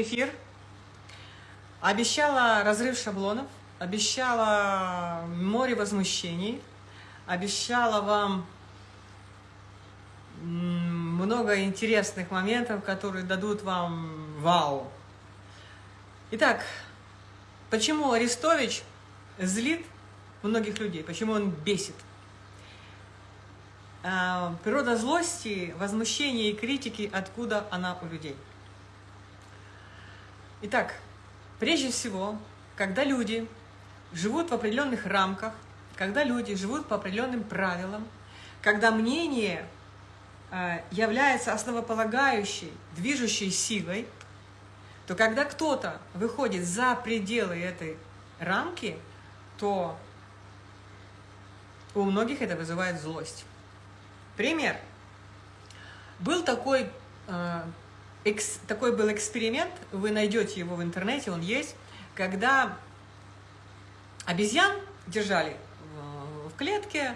эфир. Обещала разрыв шаблонов, обещала море возмущений, обещала вам много интересных моментов, которые дадут вам вау. Итак, почему Арестович злит многих людей, почему он бесит? А, природа злости, возмущения и критики, откуда она у людей? Итак, прежде всего, когда люди живут в определенных рамках, когда люди живут по определенным правилам, когда мнение э, является основополагающей, движущей силой, то когда кто-то выходит за пределы этой рамки, то у многих это вызывает злость. Пример. Был такой э, экс, такой был эксперимент, вы найдете его в интернете, он есть, когда обезьян держали в, клетке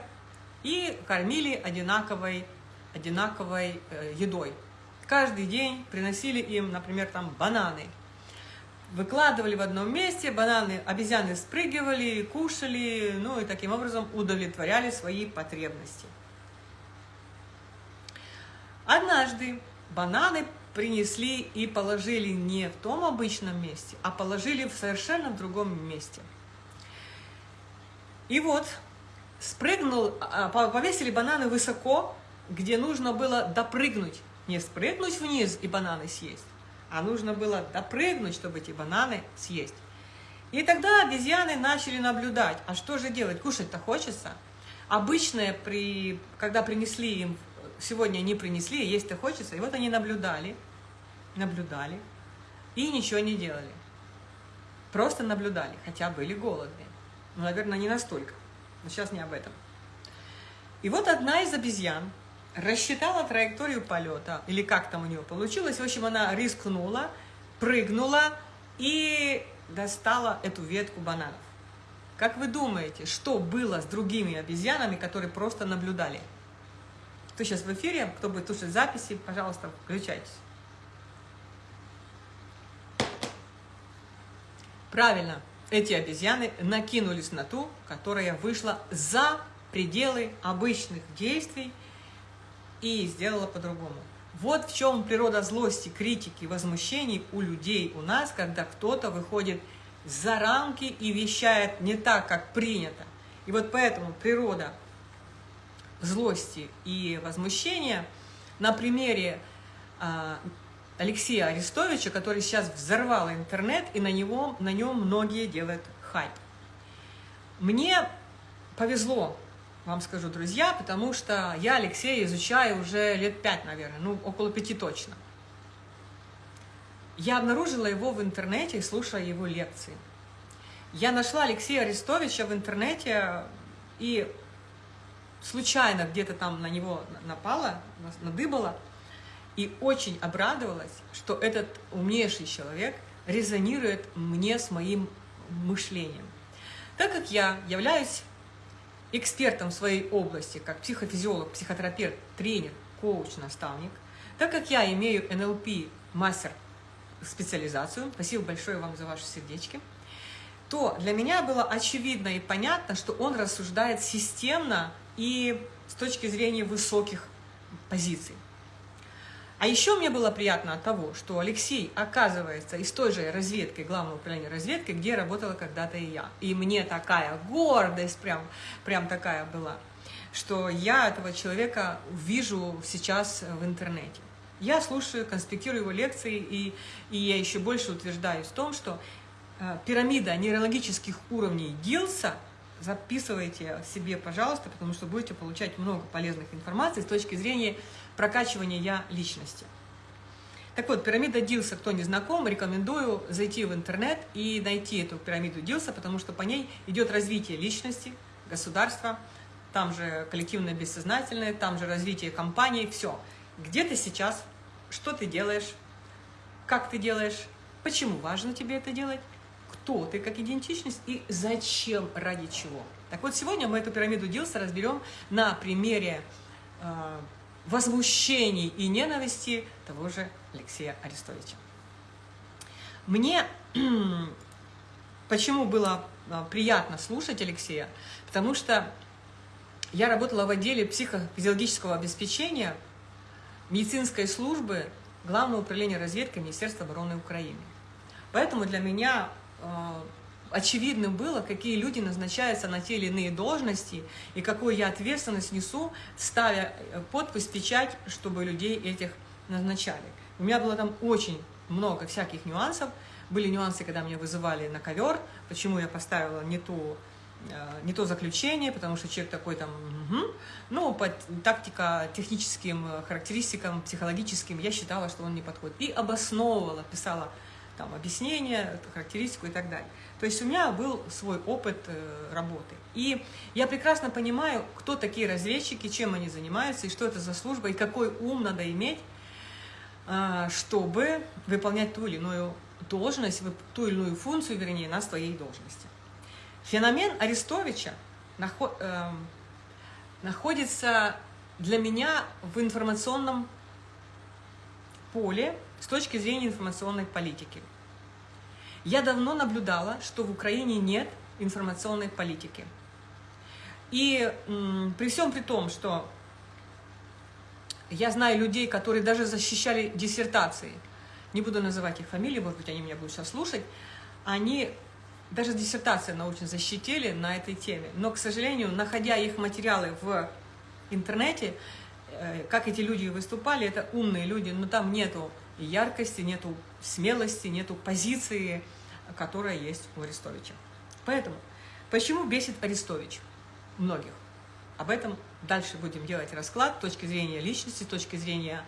и кормили одинаковой, одинаковой э, едой. Каждый день приносили им, например, там бананы. Выкладывали в одном месте, бананы, обезьяны спрыгивали, кушали, ну и таким образом удовлетворяли свои потребности. Однажды бананы принесли и положили не в том обычном месте, а положили в совершенно другом месте. И вот спрыгнул, а, повесили бананы высоко, где нужно было допрыгнуть. Не спрыгнуть вниз и бананы съесть, а нужно было допрыгнуть, чтобы эти бананы съесть. И тогда обезьяны начали наблюдать, а что же делать, кушать-то хочется. Обычно, при, когда принесли им сегодня они принесли, есть-то хочется. И вот они наблюдали, наблюдали и ничего не делали. Просто наблюдали, хотя были голодные. Ну, наверное, не настолько. Но сейчас не об этом. И вот одна из обезьян рассчитала траекторию полета, или как там у нее получилось. В общем, она рискнула, прыгнула и достала эту ветку бананов. Как вы думаете, что было с другими обезьянами, которые просто наблюдали? Кто сейчас в эфире, кто будет слушать записи, пожалуйста, включайтесь. Правильно, эти обезьяны накинулись на ту, которая вышла за пределы обычных действий и сделала по-другому. Вот в чем природа злости, критики, возмущений у людей, у нас, когда кто-то выходит за рамки и вещает не так, как принято. И вот поэтому природа злости и возмущения на примере а, Алексея Арестовича, который сейчас взорвал интернет, и на, него, на нем многие делают хайп. Мне повезло, вам скажу, друзья, потому что я Алексея изучаю уже лет пять, наверное, ну, около пяти точно. Я обнаружила его в интернете и слушала его лекции. Я нашла Алексея Арестовича в интернете и случайно где-то там на него напала, надыбала, и очень обрадовалась, что этот умнейший человек резонирует мне с моим мышлением. Так как я являюсь экспертом в своей области, как психофизиолог, психотерапевт, тренер, коуч, наставник, так как я имею НЛП мастер специализацию, спасибо большое вам за ваши сердечки, то для меня было очевидно и понятно, что он рассуждает системно и с точки зрения высоких позиций. А еще мне было приятно от того, что Алексей оказывается из той же разведки, главного управления разведки, где работала когда-то и я. И мне такая гордость прям, прям такая была, что я этого человека вижу сейчас в интернете. Я слушаю, конспектирую его лекции, и, и я еще больше утверждаюсь в том, что э, пирамида нейрологических уровней Гилса – записывайте себе, пожалуйста, потому что будете получать много полезных информаций с точки зрения прокачивания я личности. Так вот, пирамида Дилса, кто не знаком, рекомендую зайти в интернет и найти эту пирамиду Дилса, потому что по ней идет развитие личности, государства, там же коллективное бессознательное, там же развитие компании, все. Где ты сейчас, что ты делаешь, как ты делаешь, почему важно тебе это делать, кто ты как идентичность и зачем, ради чего. Так вот, сегодня мы эту пирамиду Дилса разберем на примере э, возмущений и ненависти того же Алексея Арестовича. Мне почему было а, приятно слушать Алексея? Потому что я работала в отделе психофизиологического обеспечения медицинской службы Главного управления разведки Министерства обороны Украины. Поэтому для меня э, очевидным было, какие люди назначаются на те или иные должности и какую я ответственность несу, ставя э, подпись, печать, чтобы людей этих назначали. У меня было там очень много всяких нюансов. Были нюансы, когда меня вызывали на ковер, почему я поставила не ту Э, не то заключение, потому что человек такой там, угу. ну, по тактика, техническим э, характеристикам, психологическим, я считала, что он не подходит. И обосновывала, писала там объяснение, характеристику и так далее. То есть у меня был свой опыт э, работы. И я прекрасно понимаю, кто такие разведчики, чем они занимаются, и что это за служба, и какой ум надо иметь, чтобы выполнять ту или иную должность, ту или иную функцию, вернее, на своей должности. Феномен Арестовича э, находится для меня в информационном поле с точки зрения информационной политики. Я давно наблюдала, что в Украине нет информационной политики. И при всем при том, что я знаю людей, которые даже защищали диссертации, не буду называть их фамилии, может быть, они меня будут сейчас слушать, они даже диссертации научно защитили на этой теме. Но, к сожалению, находя их материалы в интернете, э, как эти люди выступали, это умные люди, но там нету яркости, нету смелости, нету позиции, которая есть у Арестовича. Поэтому, почему бесит Арестович многих? Об этом дальше будем делать расклад с точки зрения личности, с точки зрения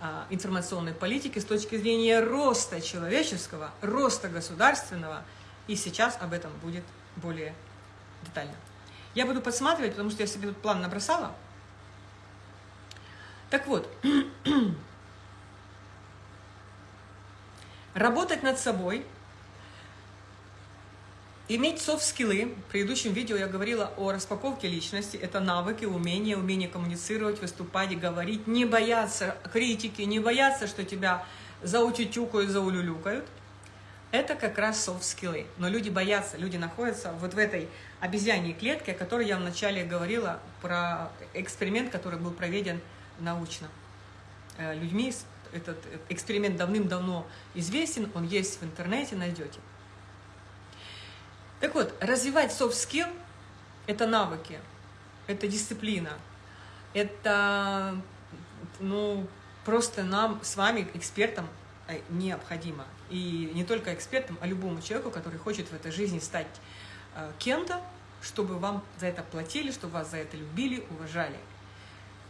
а, информационной политики, с точки зрения роста человеческого, роста государственного – и сейчас об этом будет более детально. Я буду подсматривать, потому что я себе тут план набросала. Так вот, работать над собой, иметь софт-скиллы. В предыдущем видео я говорила о распаковке личности. Это навыки, умения, умение коммуницировать, выступать, говорить, не бояться критики, не бояться, что тебя заутютюкают, заулюлюкают – это как раз софт-скиллы. Но люди боятся, люди находятся вот в этой обезьяньей клетке, о которой я вначале говорила, про эксперимент, который был проведен научно э, людьми. Этот эксперимент давным-давно известен, он есть в интернете, найдете. Так вот, развивать soft skill – это навыки, это дисциплина, это ну, просто нам с вами, экспертам, э, необходимо и не только экспертам, а любому человеку, который хочет в этой жизни стать э, кем-то, чтобы вам за это платили, чтобы вас за это любили, уважали.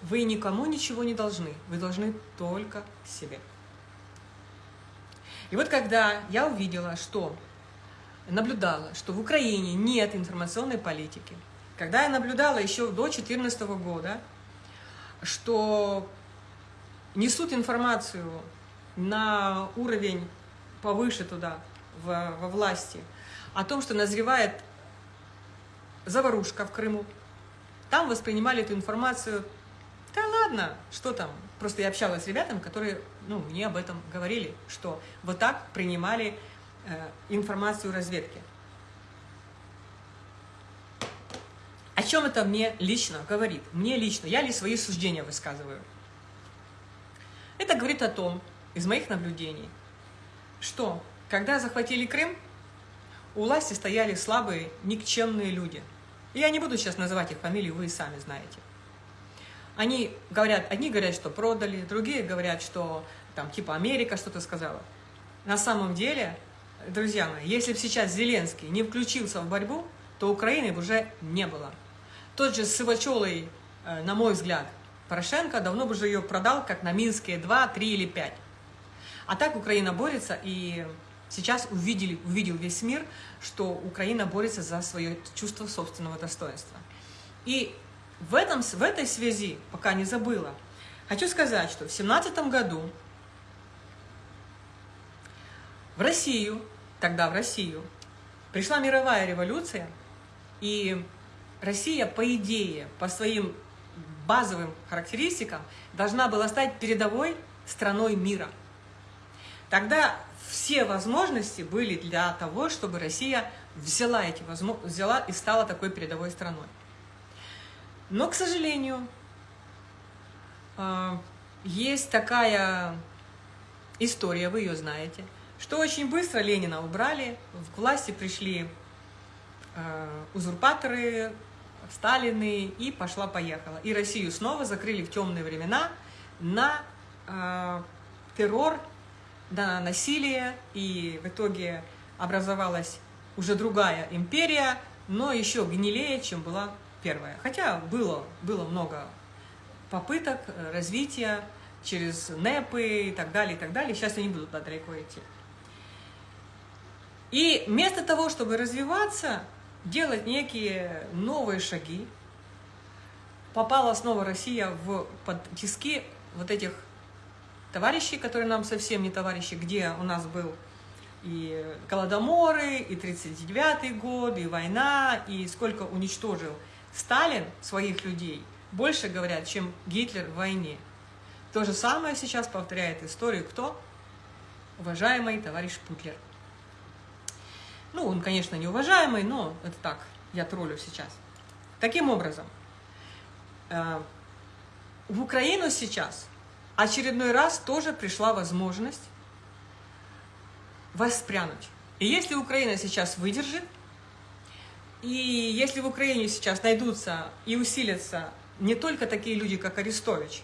Вы никому ничего не должны, вы должны только себе. И вот когда я увидела, что наблюдала, что в Украине нет информационной политики, когда я наблюдала еще до 2014 года, что несут информацию на уровень повыше туда, в, во власти, о том, что назревает заварушка в Крыму. Там воспринимали эту информацию, да ладно, что там. Просто я общалась с ребятами, которые ну, мне об этом говорили, что вот так принимали э, информацию разведки. О чем это мне лично говорит? Мне лично, я ли свои суждения высказываю? Это говорит о том, из моих наблюдений, что когда захватили Крым, у власти стояли слабые, никчемные люди. Я не буду сейчас называть их фамилии, вы и сами знаете. Они говорят, одни говорят, что продали, другие говорят, что там типа Америка что-то сказала. На самом деле, друзья мои, если бы сейчас Зеленский не включился в борьбу, то Украины бы уже не было. Тот же Сывачелый, э, на мой взгляд, Порошенко давно бы уже ее продал, как на Минские 2, 3 или 5. А так Украина борется, и сейчас увидели, увидел весь мир, что Украина борется за свое чувство собственного достоинства. И в, этом, в этой связи, пока не забыла, хочу сказать, что в семнадцатом году в Россию, тогда в Россию, пришла мировая революция, и Россия, по идее, по своим базовым характеристикам, должна была стать передовой страной мира – Тогда все возможности были для того, чтобы Россия взяла эти возможности, взяла и стала такой передовой страной. Но, к сожалению, а, есть такая история, вы ее знаете, что очень быстро Ленина убрали, к власти пришли а, узурпаторы, Сталины, и пошла-поехала. И Россию снова закрыли в темные времена на э, террор, на насилие, и в итоге образовалась уже другая империя, но еще гнилее, чем была первая. Хотя было, было много попыток э, развития через НЭПы и так далее, и так далее. Сейчас я не буду туда далеко идти. И вместо того, чтобы развиваться, делать некие новые шаги, попала снова Россия в под тиски вот этих товарищей, которые нам совсем не товарищи, где у нас был и Голодоморы, и 39-й год, и война, и сколько уничтожил Сталин своих людей, больше говорят, чем Гитлер в войне. То же самое сейчас повторяет историю кто? Уважаемый товарищ Путлер. Ну, он, конечно, неуважаемый, но это так, я троллю сейчас. Таким образом, э, в Украину сейчас очередной раз тоже пришла возможность воспрянуть. И если Украина сейчас выдержит, и если в Украине сейчас найдутся и усилятся не только такие люди, как Арестович,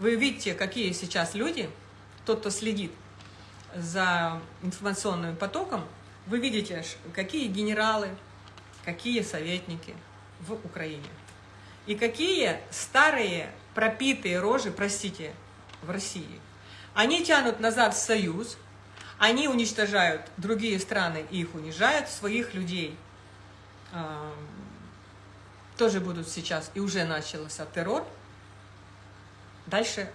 вы видите, какие сейчас люди, тот, кто следит за информационным потоком, вы видите, какие генералы, какие советники в Украине. И какие старые пропитые рожи, простите, в России. Они тянут назад в Союз, они уничтожают другие страны и их унижают, своих людей тоже будут сейчас, и уже начался террор. Дальше.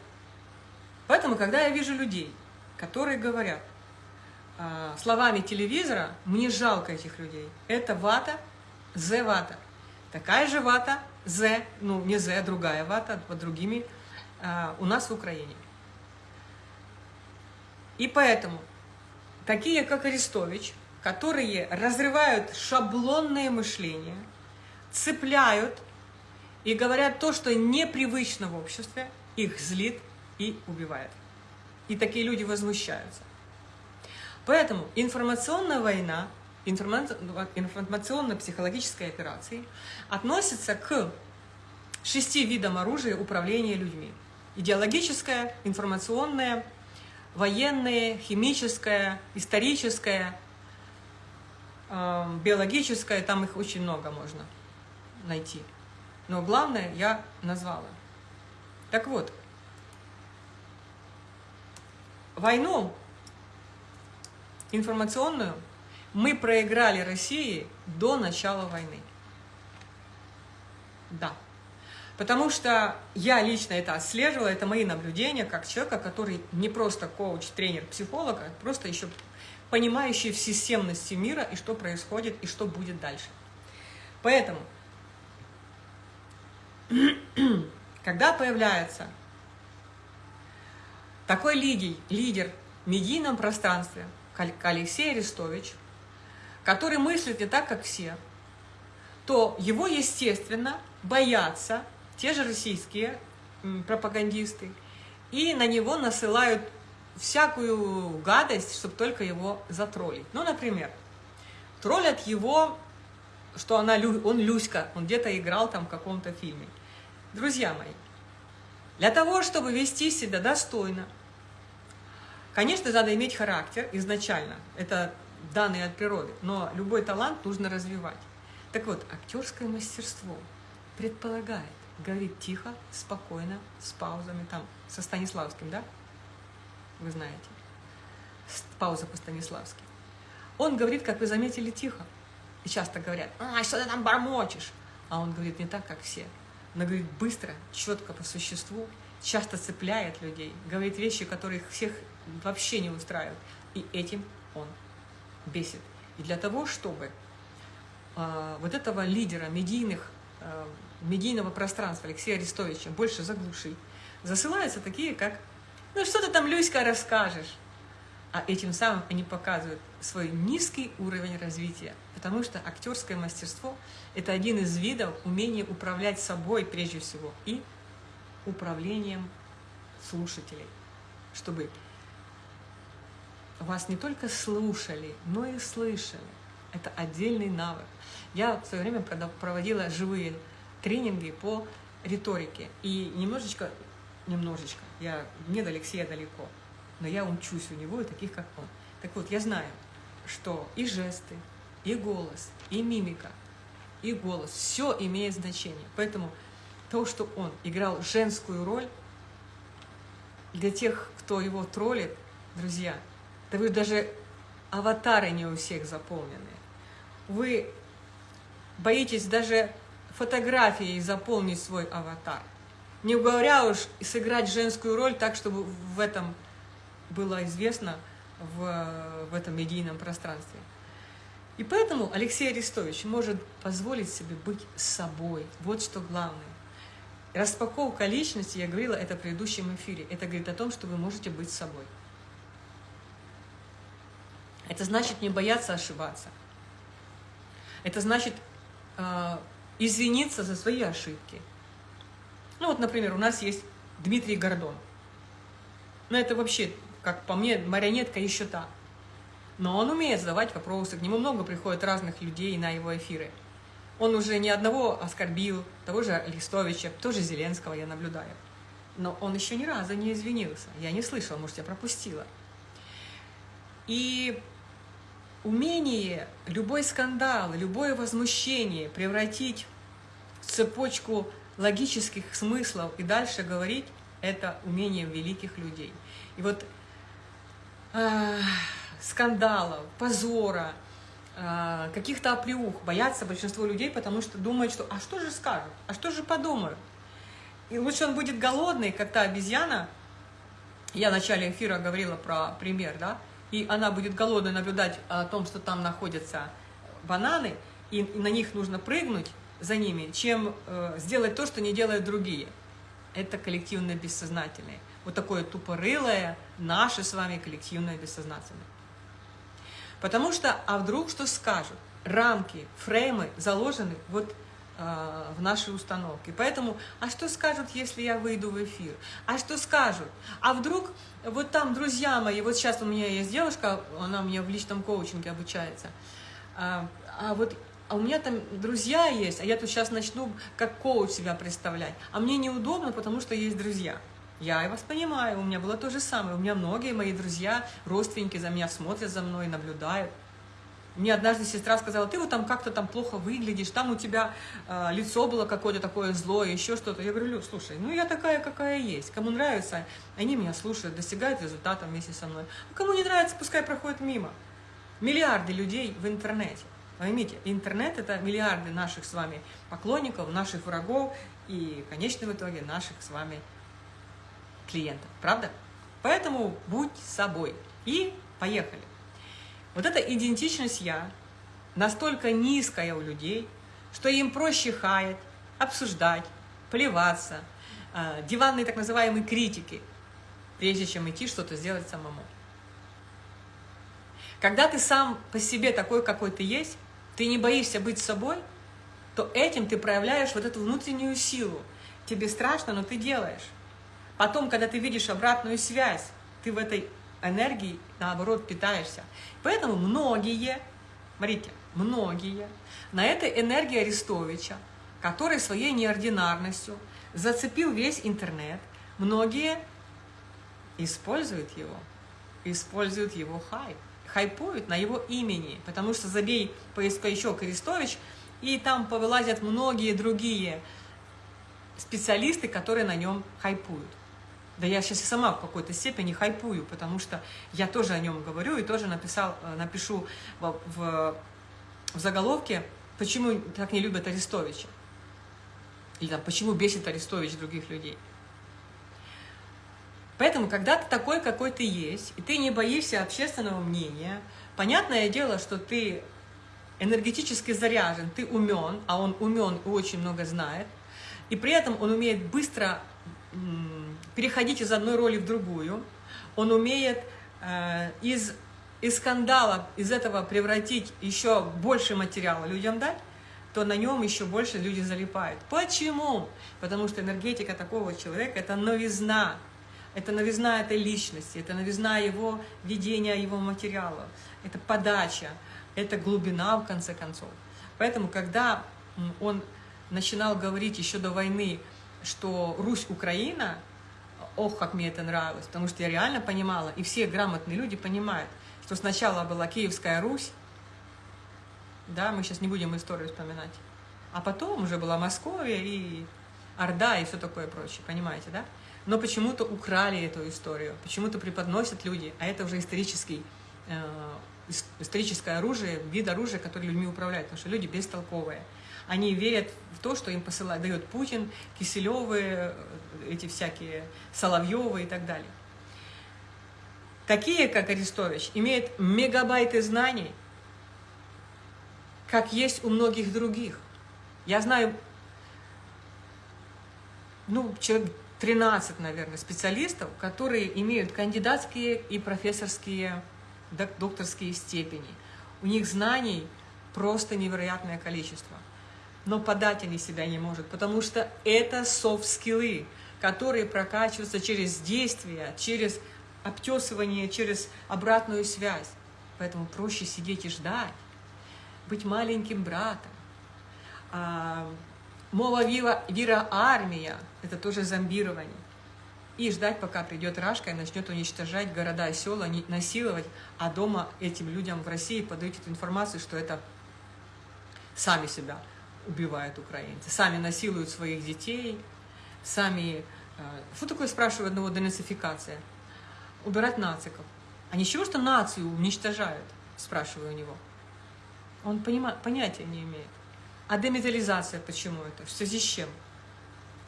Поэтому, когда я вижу людей, которые говорят, а, словами телевизора, мне жалко этих людей. Это вата, З вата. Такая же вата, З, ну не З, другая вата, под другими, а, у нас в Украине. И поэтому такие, как Арестович, которые разрывают шаблонное мышление, цепляют и говорят то, что непривычно в обществе, их злит и убивает. И такие люди возмущаются. Поэтому информационная война, информационно-психологическая операции относится к шести видам оружия управления людьми. Идеологическое, информационное, военное, химическое, историческое, биологическое, там их очень много можно найти. Но главное я назвала. Так вот, войну информационную мы проиграли России до начала войны. Да. Потому что я лично это отслеживала, это мои наблюдения, как человека, который не просто коуч, тренер, психолог, а просто еще понимающий в системности мира и что происходит, и что будет дальше. Поэтому, когда появляется такой лидер, лидер в медийном пространстве – Алексей Арестович, который мыслит не так, как все, то его, естественно, боятся те же российские пропагандисты, и на него насылают всякую гадость, чтобы только его затроллить. Ну, например, троллят его, что она, он Люська, он где-то играл там в каком-то фильме. Друзья мои, для того, чтобы вести себя достойно, Конечно, надо иметь характер изначально, это данные от природы, но любой талант нужно развивать. Так вот, актерское мастерство предполагает говорить тихо, спокойно, с паузами, там, со Станиславским, да? Вы знаете. Пауза по Станиславски. Он говорит, как вы заметили, тихо. И часто говорят, а, что ты там бормочешь? А он говорит не так, как все. Он говорит быстро, четко по существу, часто цепляет людей, говорит вещи, которые всех вообще не устраивает. И этим он бесит. И для того, чтобы э, вот этого лидера медийных, э, медийного пространства Алексея Арестовича больше заглушить, засылаются такие, как «Ну что ты там, Люська, расскажешь? а этим самым они показывают свой низкий уровень развития, потому что актерское мастерство – это один из видов умения управлять собой прежде всего и управлением слушателей, чтобы вас не только слушали, но и слышали. Это отдельный навык. Я в свое время проводила живые тренинги по риторике. И немножечко, немножечко, я не до Алексея далеко, но я учусь у него и таких, как он. Так вот, я знаю, что и жесты, и голос, и мимика, и голос, все имеет значение. Поэтому то, что он играл женскую роль, для тех, кто его троллит, друзья, да вы даже аватары не у всех заполнены. Вы боитесь даже фотографией заполнить свой аватар. Не говоря уж сыграть женскую роль так, чтобы в этом было известно в, в этом медийном пространстве. И поэтому Алексей Арестович может позволить себе быть собой. Вот что главное. Распаковка личности, я говорила это в предыдущем эфире, это говорит о том, что вы можете быть собой. Это значит не бояться ошибаться. Это значит э, извиниться за свои ошибки. Ну вот, например, у нас есть Дмитрий Гордон. Ну это вообще, как по мне, марионетка еще та. Но он умеет задавать вопросы, к нему много приходит разных людей на его эфиры. Он уже ни одного оскорбил, того же Листовича, тоже Зеленского я наблюдаю. Но он еще ни разу не извинился. Я не слышала, может, я пропустила. И умение любой скандал, любое возмущение превратить в цепочку логических смыслов и дальше говорить, это умение великих людей. И вот э, скандалов, позора, э, каких-то оплеух боятся большинство людей, потому что думают, что «а что же скажут? А что же подумают?» И лучше он будет голодный, как та обезьяна. Я в начале эфира говорила про пример, да? и она будет голодной наблюдать о том, что там находятся бананы, и на них нужно прыгнуть за ними, чем э, сделать то, что не делают другие. Это коллективное бессознательное. Вот такое тупорылое, наше с вами коллективное бессознательное. Потому что, а вдруг что скажут? Рамки, фреймы заложены вот э, в нашей установке. Поэтому, а что скажут, если я выйду в эфир? А что скажут? А вдруг вот там друзья мои, вот сейчас у меня есть девушка, она у меня в личном коучинге обучается, а, а вот а у меня там друзья есть, а я тут сейчас начну как коуч себя представлять, а мне неудобно, потому что есть друзья. Я и вас понимаю, у меня было то же самое, у меня многие мои друзья, родственники за меня смотрят за мной, наблюдают. Мне однажды сестра сказала, ты вот там как-то там плохо выглядишь, там у тебя э, лицо было какое-то такое злое, еще что-то. Я говорю, Лю, слушай, ну я такая, какая есть. Кому нравится, они меня слушают, достигают результата вместе со мной. А кому не нравится, пускай проходит мимо. Миллиарды людей в интернете. Поймите, интернет – это миллиарды наших с вами поклонников, наших врагов и, в конечном итоге, наших с вами клиентов. Правда? Поэтому будь собой. И поехали. Вот эта идентичность «я» настолько низкая у людей, что им проще хаять, обсуждать, плеваться, э, диванные так называемые критики, прежде чем идти что-то сделать самому. Когда ты сам по себе такой, какой ты есть, ты не боишься быть собой, то этим ты проявляешь вот эту внутреннюю силу. Тебе страшно, но ты делаешь. Потом, когда ты видишь обратную связь, ты в этой энергией, наоборот, питаешься. Поэтому многие, смотрите, многие на этой энергии Арестовича, который своей неординарностью зацепил весь интернет, многие используют его, используют его хайп, хайпуют на его имени, потому что забей поисковичок Арестович, и там повылазят многие другие специалисты, которые на нем хайпуют. Да я сейчас и сама в какой-то степени хайпую, потому что я тоже о нем говорю и тоже написал, э, напишу в, в, в заголовке, почему так не любят Арестовича. Или там, почему бесит Арестович других людей. Поэтому, когда ты такой, какой ты есть, и ты не боишься общественного мнения, понятное дело, что ты энергетически заряжен, ты умен, а он умен и очень много знает, и при этом он умеет быстро переходить из одной роли в другую, он умеет э, из, из скандала, из этого превратить еще больше материала людям дать, то на нем еще больше люди залипают. Почему? Потому что энергетика такого человека – это новизна, это новизна этой личности, это новизна его видения, его материала, это подача, это глубина, в конце концов. Поэтому, когда он начинал говорить еще до войны, что Русь – Украина, ох, как мне это нравилось, потому что я реально понимала, и все грамотные люди понимают, что сначала была Киевская Русь, да, мы сейчас не будем историю вспоминать, а потом уже была Московия и Орда и все такое прочее, понимаете, да? Но почему-то украли эту историю, почему-то преподносят люди, а это уже исторический, э, историческое оружие, вид оружия, который людьми управляет, потому что люди бестолковые. Они верят в то, что им посылает, дает Путин, Киселевы, э, эти всякие Соловьевы и так далее. Такие, как Арестович, имеют мегабайты знаний, как есть у многих других. Я знаю, ну, человек 13, наверное, специалистов, которые имеют кандидатские и профессорские, докторские степени. У них знаний просто невероятное количество. Но подать они себя не могут, потому что это софт-скиллы, которые прокачиваются через действия, через обтесывание, через обратную связь. Поэтому проще сидеть и ждать, быть маленьким братом, а, Мова вира, вира армия – это тоже зомбирование. И ждать, пока придет Рашка и начнет уничтожать города села, насиловать, а дома этим людям в России подают эту информацию, что это сами себя убивают украинцы, сами насилуют своих детей, сами... Э, что такое, спрашиваю одного, денацификация? Убирать нациков. А ничего, что нацию уничтожают, спрашиваю у него. Он понима, понятия не имеет. А деметализация почему это? В связи с чем?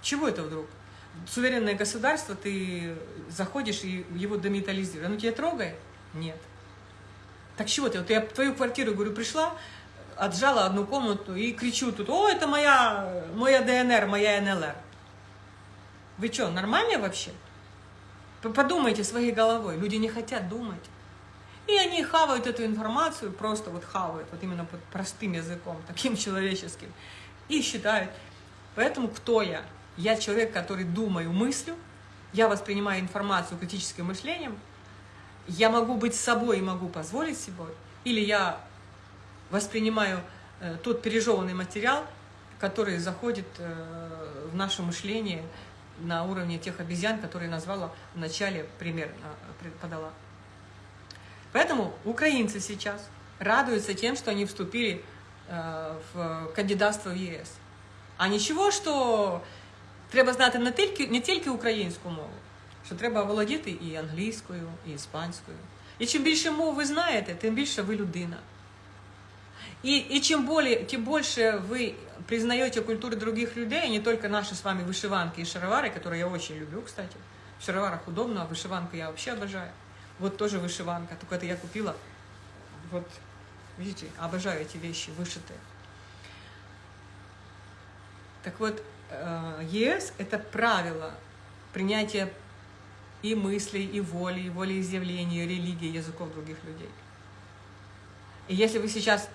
Чего это вдруг? Суверенное государство, ты заходишь и его деметализируешь. Оно тебя трогает? Нет. Так чего ты? Вот я в твою квартиру, говорю, пришла, отжала одну комнату и кричу тут, о, это моя, моя ДНР, моя НЛР. Вы что, нормально вообще? Подумайте своей головой. Люди не хотят думать. И они хавают эту информацию, просто вот хавают, вот именно под простым языком, таким человеческим, и считают. Поэтому кто я? Я человек, который думаю, мыслю, я воспринимаю информацию критическим мышлением, я могу быть собой и могу позволить себе, или я воспринимаю э, тот пережеванный материал, который заходит э, в наше мышление на уровне тех обезьян, которые назвала в начале пример э, подала. Поэтому украинцы сейчас радуются тем, что они вступили э, в кандидатство в ЄС. А нічого, що треба знати не тільки, не тільки українську мову, що треба володіти і англійською, і іспанською. І чим більше мов ви знаєте, тим більше ви людина. И, и чем, более, тем больше вы признаете культуру других людей, не только наши с вами вышиванки и шаровары, которые я очень люблю, кстати. В шароварах удобно, а вышиванку я вообще обожаю. Вот тоже вышиванка, только это я купила. Вот, видите, обожаю эти вещи вышитые. Так вот, э, ЕС – это правило принятия и мыслей, и воли, и волеизъявления, и религии, языков других людей. И если вы сейчас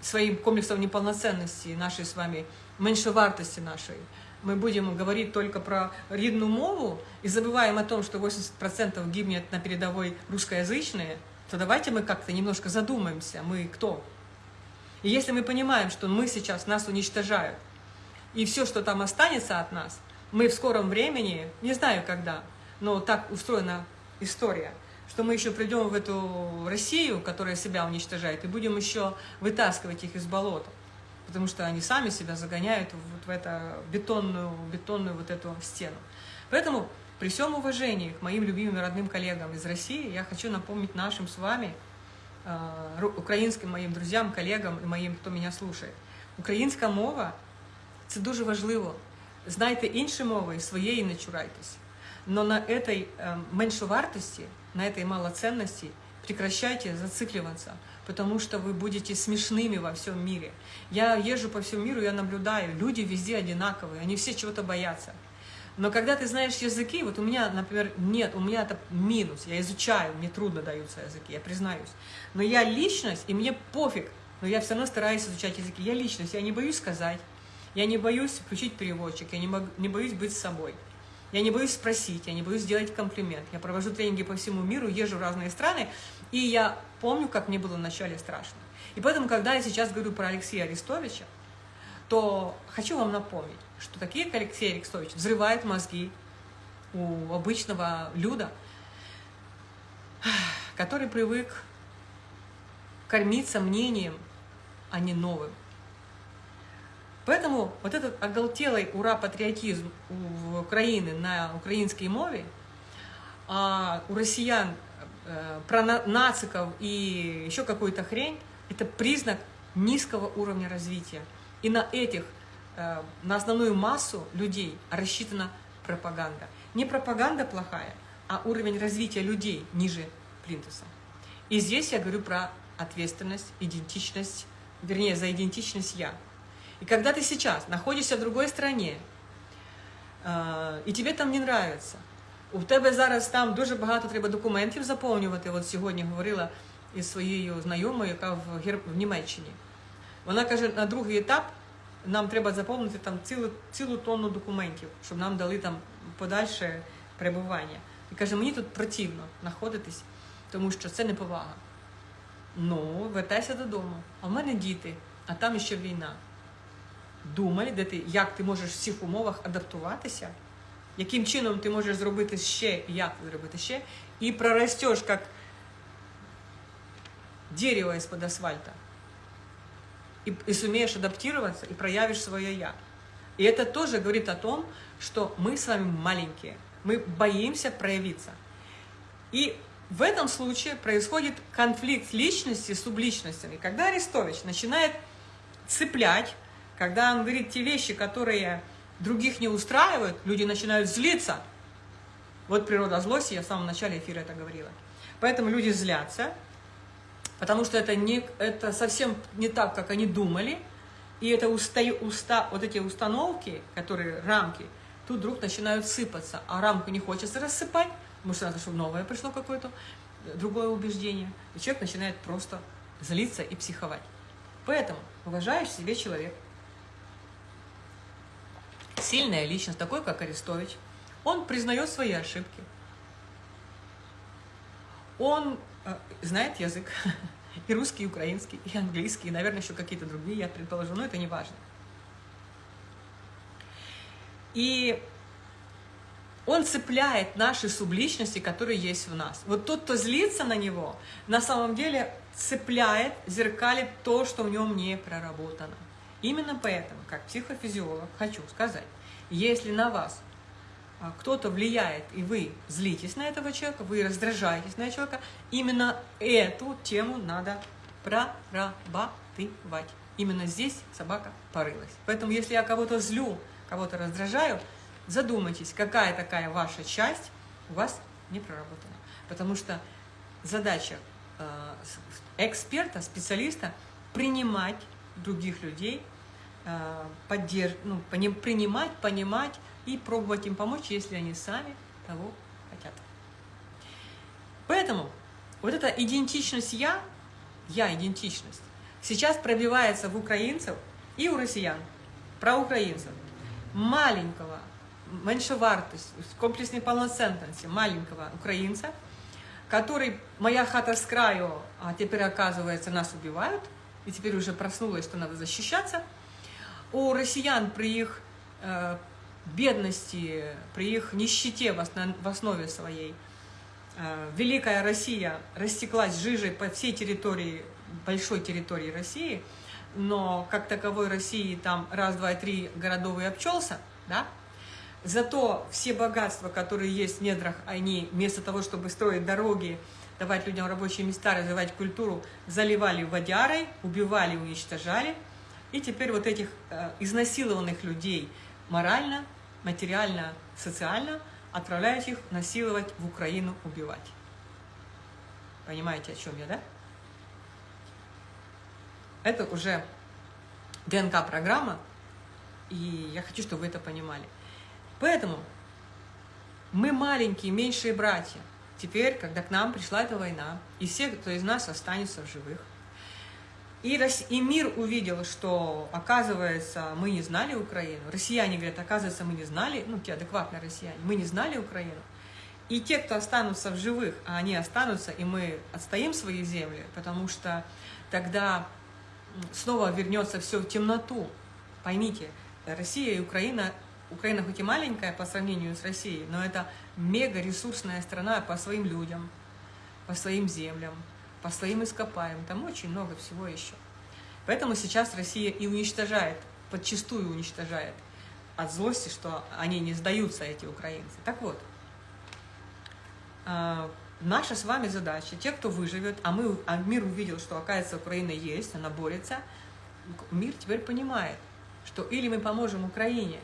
своим комплексом неполноценности нашей с вами, меньшевартости нашей, мы будем говорить только про рідну мову и забываем о том, что 80% гибнет на передовой русскоязычные, то давайте мы как-то немножко задумаемся, мы кто? И если мы понимаем, что мы сейчас, нас уничтожают, и все, что там останется от нас, мы в скором времени, не знаю когда, но так устроена история, что мы еще придем в эту Россию, которая себя уничтожает, и будем еще вытаскивать их из болота потому что они сами себя загоняют вот в эту бетонную, бетонную вот эту стену. Поэтому при всем уважении к моим любимым родным коллегам из России, я хочу напомнить нашим с вами, э, украинским моим друзьям, коллегам и моим, кто меня слушает. Українська мова – це дуже важливо. Знайте інші мови, своєї не чурайтесь. Но на этой э, меньшовартости, на этой малоценности прекращайте зацикливаться – потому что вы будете смешными во всем мире. Я езжу по всему миру, я наблюдаю, люди везде одинаковые, они все чего-то боятся. Но когда ты знаешь языки, вот у меня, например, нет, у меня это минус, я изучаю, мне трудно даются языки, я признаюсь. Но я личность, и мне пофиг, но я все равно стараюсь изучать языки. Я личность, я не боюсь сказать, я не боюсь включить переводчик, я не, могу, не боюсь быть собой. Я не боюсь спросить, я не боюсь сделать комплимент. Я провожу тренинги по всему миру, езжу в разные страны, и я помню, как мне было вначале страшно. И поэтому, когда я сейчас говорю про Алексея Арестовича, то хочу вам напомнить, что такие, как Алексей Арестович, взрывают мозги у обычного люда, который привык кормиться мнением, а не новым. Поэтому вот этот оголтелый ура-патриотизм у Украины на украинской мове, а у россиян про нациков и еще какую-то хрень, это признак низкого уровня развития. И на этих, э, на основную массу людей рассчитана пропаганда. Не пропаганда плохая, а уровень развития людей ниже плинтуса. И здесь я говорю про ответственность, идентичность, вернее, за идентичность «я». И когда ты сейчас находишься в другой стране, і тебе там не нравится, у тебе зараз там дуже багато треба документів заповнювати. От сьогодні говорила із своєю знайомою, яка в, Гер... в Німеччині. Вона каже, на другий етап нам треба заповнити там цілу цілу тонну документів, щоб нам дали там подальше перебування. І каже, мені тут противно знаходитись, тому що це неповага. Ну, вертайся додому. А в мене діти, а там ще війна думай, де ти, як ти можеш в цих умовах адаптуватися, яким чином ти можеш зробити ще, як зробити ще, і проростеш як дерево из-под асфальта. И, и сумеешь адаптироваться, и проявишь свое «я». И это тоже говорит о том, что мы с вами маленькие, мы боимся проявиться. И в этом случае происходит конфликт личности с субличностями. Когда Арестович начинает цеплять когда он говорит те вещи, которые других не устраивают, люди начинают злиться. Вот природа злости, я в самом начале эфира это говорила. Поэтому люди злятся, потому что это, не, это совсем не так, как они думали. И это уста, уста, вот эти установки, которые рамки, тут вдруг начинают сыпаться. А рамку не хочется рассыпать, потому что надо, чтобы новое пришло какое-то, другое убеждение. И человек начинает просто злиться и психовать. Поэтому уважаешь себе человек, сильная личность, такой как Арестович, он признает свои ошибки. Он э, знает язык, и русский, и украинский, и английский, и, наверное, еще какие-то другие, я предположу, но это не важно. И он цепляет наши субличности, которые есть в нас. Вот тот, кто злится на него, на самом деле цепляет, зеркалит то, что в нем не проработано. Именно поэтому, как психофизиолог, хочу сказать, если на вас а, кто-то влияет, и вы злитесь на этого человека, вы раздражаетесь на человека, именно эту тему надо прорабатывать. Именно здесь собака порылась. Поэтому, если я кого-то злю, кого-то раздражаю, задумайтесь, какая такая ваша часть у вас не проработана. Потому что задача э, эксперта, специалиста принимать других людей поддерж... ну, принимать, понимать и пробовать им помочь, если они сами того хотят. Поэтому вот эта идентичность «я», «я» идентичность, сейчас пробивается в украинцев и у россиян, про украинцев, маленького, меньшевартости, комплексной полноценности маленького украинца, который «моя хата с краю», а теперь, оказывается, нас убивают, и теперь уже проснулась, что надо защищаться – у россиян при их э, бедности, при их нищете в, основ, в основе своей, э, Великая Россия растеклась жижей по всей территории, большой территории России, но как таковой России там раз, два, три городов и обчелся, да? Зато все богатства, которые есть в недрах, они вместо того, чтобы строить дороги, давать людям рабочие места, развивать культуру, заливали водярой, убивали, уничтожали – и теперь вот этих э, изнасилованных людей морально, материально, социально отправляют их насиловать в Украину, убивать. Понимаете, о чем я, да? Это уже ДНК-программа, и я хочу, чтобы вы это понимали. Поэтому Мы маленькие, меньшие братья. Теперь, когда к нам пришла эта война, и все, кто из нас останется в живых, и, и мир увидел, что, оказывается, мы не знали Украину. Россияне говорят, оказывается, мы не знали, ну, те адекватные россияне, мы не знали Украину. И те, кто останутся в живых, а они останутся, и мы отстоим свои земли, потому что тогда снова вернется все в темноту. Поймите, Россия и Украина, Украина хоть и маленькая по сравнению с Россией, но это мега ресурсная страна по своим людям, по своим землям, по своим ископаемым, там очень много всего еще. Поэтому сейчас Россия и уничтожает, подчастую уничтожает от злости, что они не сдаются, эти украинцы. Так вот, а, наша с вами задача, те, кто выживет, а, мы, а мир увидел, что, оказывается, Украина есть, она борется, мир теперь понимает, что или мы поможем Украине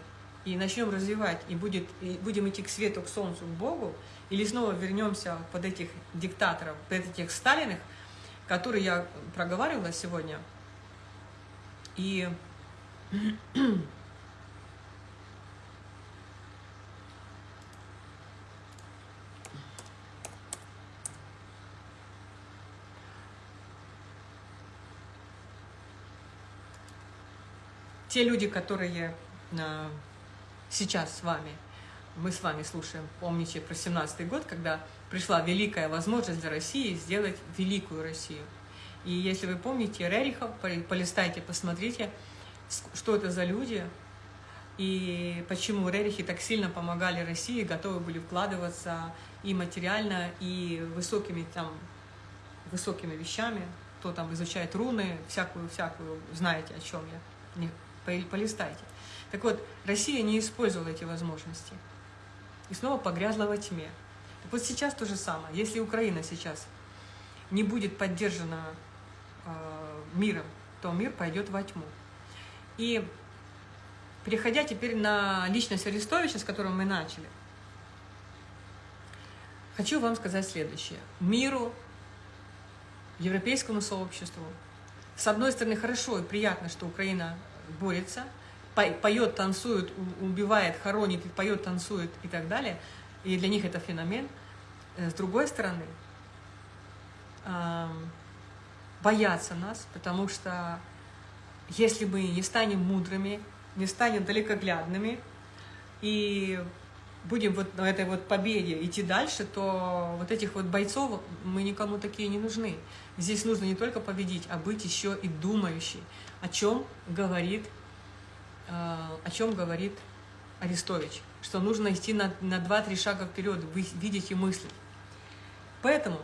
и начнем развивать, и, будет, и будем идти к свету, к солнцу, к Богу, или снова вернемся под этих диктаторов, под этих Сталиных, которые я проговаривала сегодня. И те люди, которые э, сейчас с вами мы с вами слушаем, помните про 17 год, когда пришла великая возможность для России сделать великую Россию. И если вы помните Рерихов, полистайте, посмотрите, что это за люди, и почему Рерихи так сильно помогали России, готовы были вкладываться и материально, и высокими, там, высокими вещами, кто там изучает руны, всякую-всякую, знаете, о чем я, полистайте. Так вот, Россия не использовала эти возможности и снова погрязла во тьме. Вот сейчас то же самое. Если Украина сейчас не будет поддержана э, миром, то мир пойдет во тьму. И переходя теперь на личность Арестовича, с которого мы начали, хочу вам сказать следующее. Миру, европейскому сообществу, с одной стороны, хорошо и приятно, что Украина борется – поет, танцует, убивает, хоронит, поет, танцует и так далее. И для них это феномен. Э, с другой стороны, боятся нас, потому что если мы не станем мудрыми, не станем далекоглядными и будем вот на этой вот победе идти дальше, то вот этих вот бойцов мы никому такие не нужны. Здесь нужно не только победить, а быть еще и думающей, о чем говорит Э, о чем говорит Арестович, что нужно идти на, 2-3 шага вперед, видеть и мыслить. Поэтому,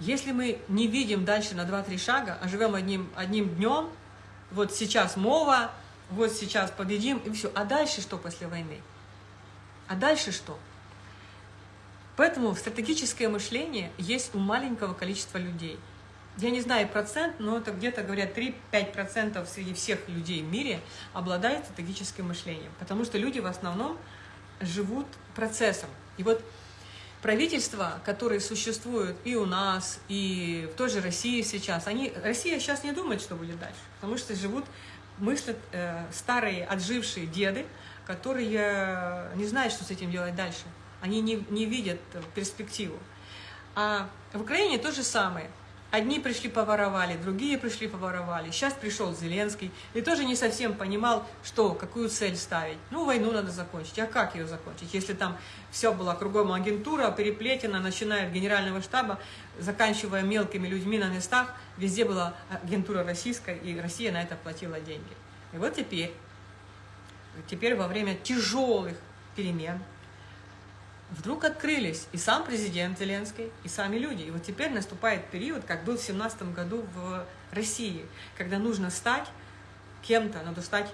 если мы не видим дальше на 2-3 шага, а живем одним, одним днем, вот сейчас мова, вот сейчас победим, и все. А дальше что после войны? А дальше что? Поэтому стратегическое мышление есть у маленького количества людей – я не знаю процент, но это где-то, говорят, 3-5% среди всех людей в мире обладают стратегическим мышлением. Потому что люди в основном живут процессом. И вот правительства, которые существуют и у нас, и в той же России сейчас, они, Россия сейчас не думает, что будет дальше, потому что живут, мыслят э, старые, отжившие деды, которые не знают, что с этим делать дальше. Они не, не видят перспективу. А в Украине то же самое. Одни пришли поворовали, другие пришли поворовали. Сейчас пришел Зеленский и тоже не совсем понимал, что, какую цель ставить. Ну, войну надо закончить. А как ее закончить, если там все было кругом агентура, переплетено, начиная от генерального штаба, заканчивая мелкими людьми на местах, везде была агентура российская, и Россия на это платила деньги. И вот теперь, теперь во время тяжелых перемен, вдруг открылись и сам президент Зеленский, и сами люди. И вот теперь наступает период, как был в 17 году в России, когда нужно стать кем-то, надо стать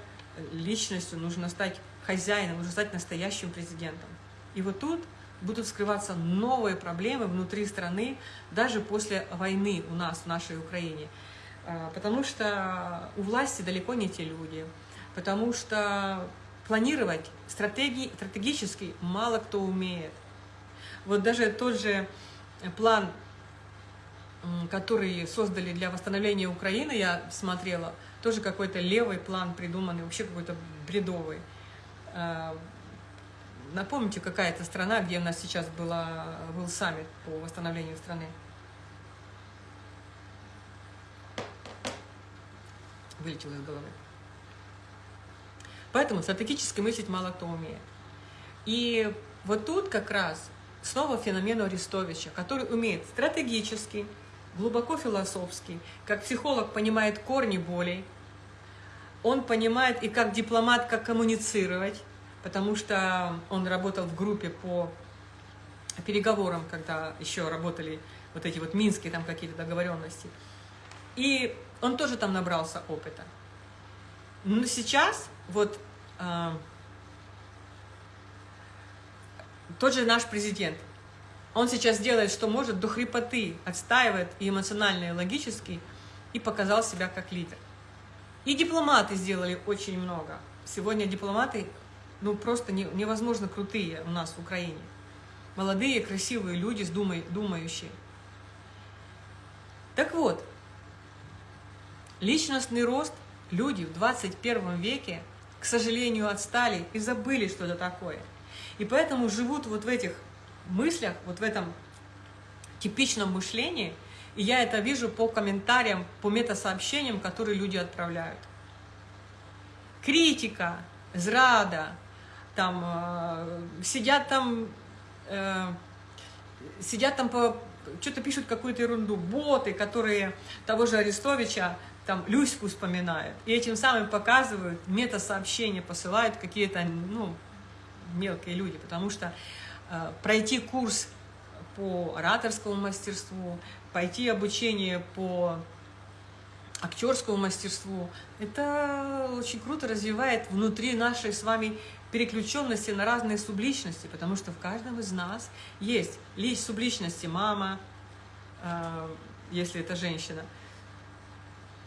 личностью, нужно стать хозяином, нужно стать настоящим президентом. И вот тут будут скрываться новые проблемы внутри страны, даже после войны у нас, в нашей Украине. А, потому что у власти далеко не те люди, потому что планировать стратегии, стратегически мало кто умеет. Вот даже тот же план, который создали для восстановления Украины, я смотрела, тоже какой-то левый план придуманный, вообще какой-то бредовый. А, напомните, какая это страна, где у нас сейчас была, был саммит по восстановлению страны? Вылетело из головы. Поэтому стратегически мыслить мало кто умеет. И вот тут как раз снова феномен Арестовича, который умеет стратегически, глубоко философски, как психолог понимает корни болей, он понимает и как дипломат, как коммуницировать, потому что он работал в группе по переговорам, когда еще работали вот эти вот минские там какие-то договоренности. И он тоже там набрался опыта. Но сейчас вот э, тот же наш президент, он сейчас делает, что может, до хрипоты отстаивает и эмоционально, и логически, и показал себя как лидер. И дипломаты сделали очень много. Сегодня дипломаты, ну, просто не, невозможно крутые у нас в Украине. Молодые, красивые люди, думай, думающие. Так вот, личностный рост люди в 21 веке, к сожалению, отстали и забыли, что это такое. И поэтому живут вот в этих мыслях, вот в этом типичном мышлении, и я это вижу по комментариям, по метасообщениям, которые люди отправляют. Критика, зрада, там э, сидят там, э, сидят там по что-то пишут какую-то ерунду, боты, которые того же Арестовича, там, Люську вспоминают, и этим самым показывают, метасообщения посылают какие-то, ну, мелкие люди, потому что э, пройти курс по ораторскому мастерству, пойти обучение по актерскому мастерству, это очень круто развивает внутри нашей с вами переключенности на разные субличности, потому что в каждом из нас есть лишь субличности мама, э, если это женщина,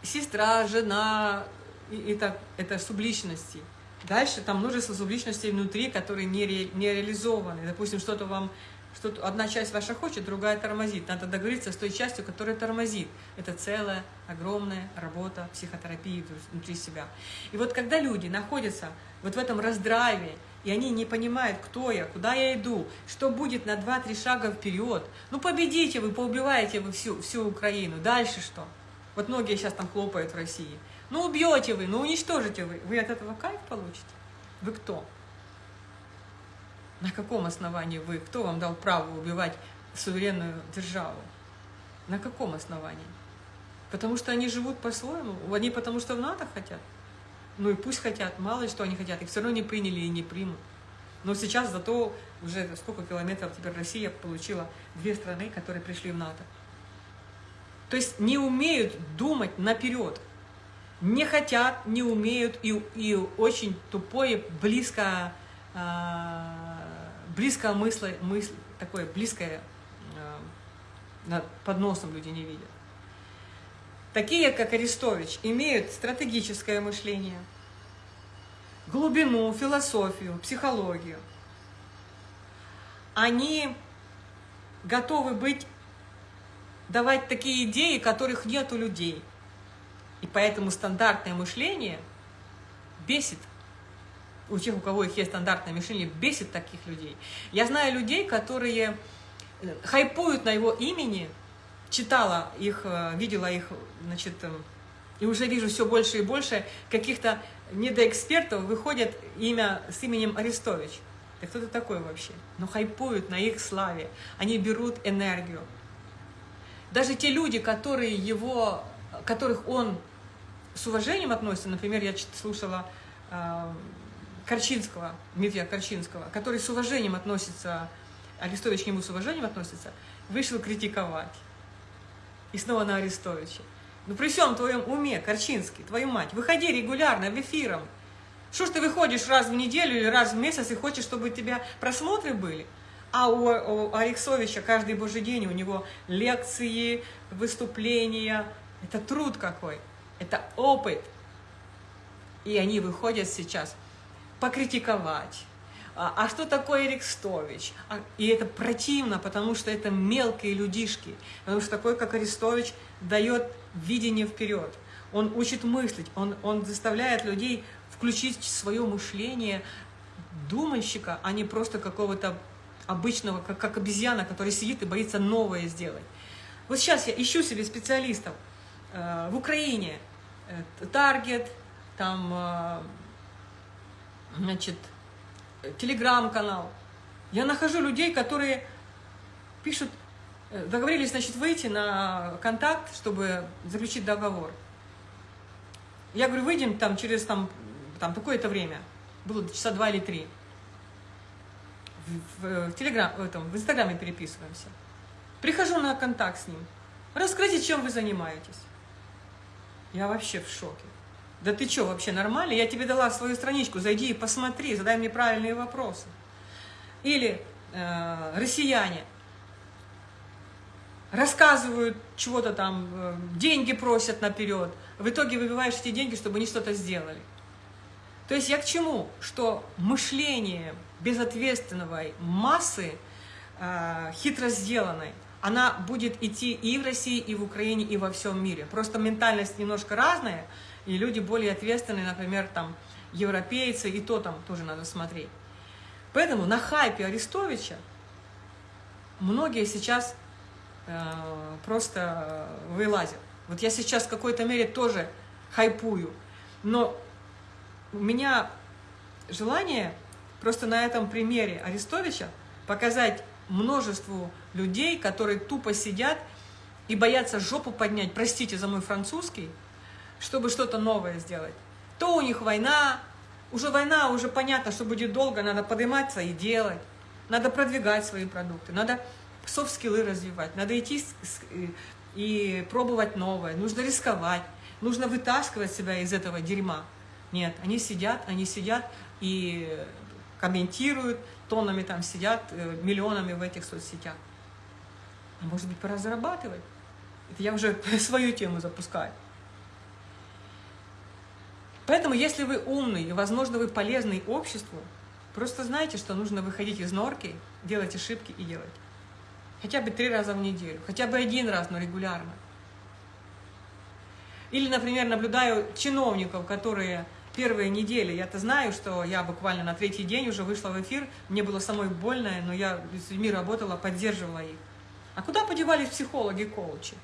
сестра, жена, и это, это субличности. Дальше там множество субличностей внутри, которые не, ре, не реализованы. Допустим, что-то вам что одна часть ваша хочет, другая тормозит. Надо договориться с той частью, которая тормозит. Это целая огромная работа психотерапии внутри себя. И вот когда люди находятся вот в этом раздрайве, и они не понимают, кто я, куда я иду, что будет на 2-3 шага вперед, ну победите вы, поубиваете вы всю, всю Украину, дальше что? Вот многие сейчас там хлопают в России. Ну убьете вы, ну уничтожите вы. Вы от этого кайф получите? Вы кто? На каком основании вы? Кто вам дал право убивать суверенную державу? На каком основании? Потому что они живут по-своему? Они потому что в НАТО хотят? Ну и пусть хотят, мало ли что они хотят, их все равно не приняли и не примут. Но сейчас зато уже сколько километров теперь Россия получила две страны, которые пришли в НАТО. То есть не умеют думать наперед. Не хотят, не умеют и, и очень тупое, близко а, близкое мысль, мысль такое близкое э, под носом люди не видят. Такие, как Арестович, имеют стратегическое мышление, глубину, философию, психологию. Они готовы быть, давать такие идеи, которых нет у людей. И поэтому стандартное мышление бесит у тех, у кого их есть стандартное мышление, бесит таких людей. Я знаю людей, которые э, хайпуют на его имени, читала их, э, видела их, значит, э, и уже вижу все больше и больше каких-то недоэкспертов выходит имя с именем Арестович. Да кто это такой вообще? Но хайпуют на их славе, они берут энергию. Даже те люди, которые его, которых он с уважением относится, например, я слушала Корчинского, Дмитрия Корчинского, который с уважением относится, Арестович к нему с уважением относится, вышел критиковать. И снова на Арестовича. Ну при всем твоем уме, Корчинский, твою мать, выходи регулярно в эфиром. Что ж ты выходишь раз в неделю или раз в месяц и хочешь, чтобы у тебя просмотры были? А у, у Алексовича каждый божий день у него лекции, выступления. Это труд какой, это опыт. И они выходят сейчас покритиковать. А, а что такое Арестович? А, и это противно, потому что это мелкие людишки. Потому что такой, как Арестович, дает видение вперед. Он учит мыслить, он, он заставляет людей включить свое мышление думальщика, а не просто какого-то обычного, как, как обезьяна, который сидит и боится новое сделать. Вот сейчас я ищу себе специалистов э, в Украине, Таргет, там, э, значит, телеграм-канал. Я нахожу людей, которые пишут, э, договорились, значит, выйти на контакт, чтобы заключить договор. Я говорю, выйдем там через там, там такое-то время. Было часа два или три. В, в, в, телеграм, в, этом, в инстаграме переписываемся. Прихожу на контакт с ним. Расскажите, чем вы занимаетесь. Я вообще в шоке. Да ты что, вообще нормально? Я тебе дала свою страничку, зайди и посмотри, задай мне правильные вопросы. Или э, россияне рассказывают чего-то там, э, деньги просят наперед. В итоге выбиваешь эти деньги, чтобы они что-то сделали. То есть я к чему? Что мышление безответственного массы, э, хитро сделанной, она будет идти и в России, и в Украине, и во всем мире. Просто ментальность немножко разная, и люди более ответственные, например, там, европейцы, и то там тоже надо смотреть. Поэтому на хайпе Арестовича многие сейчас э, просто вылазят. Вот я сейчас в какой-то мере тоже хайпую, но у меня желание просто на этом примере Арестовича показать множеству людей, которые тупо сидят и боятся жопу поднять, простите за мой французский, чтобы что-то новое сделать. То у них война, уже война, уже понятно, что будет долго, надо подниматься и делать, надо продвигать свои продукты, надо софт-скиллы развивать, надо идти и пробовать новое, нужно рисковать, нужно вытаскивать себя из этого дерьма. Нет, они сидят, они сидят и комментируют, тоннами там сидят, э, миллионами в этих соцсетях. А может быть, пора зарабатывать? Это я уже свою тему запускаю. Поэтому, если вы умный и, возможно, вы полезный обществу, просто знайте, что нужно выходить из норки, делать ошибки и делать. Хотя бы три раза в неделю, хотя бы один раз, но регулярно. Или, например, наблюдаю чиновников, которые первые недели, я-то знаю, что я буквально на третий день уже вышла в эфир, мне было самой больно, но я с людьми работала, поддерживала их. А куда подевались психологи, коучи?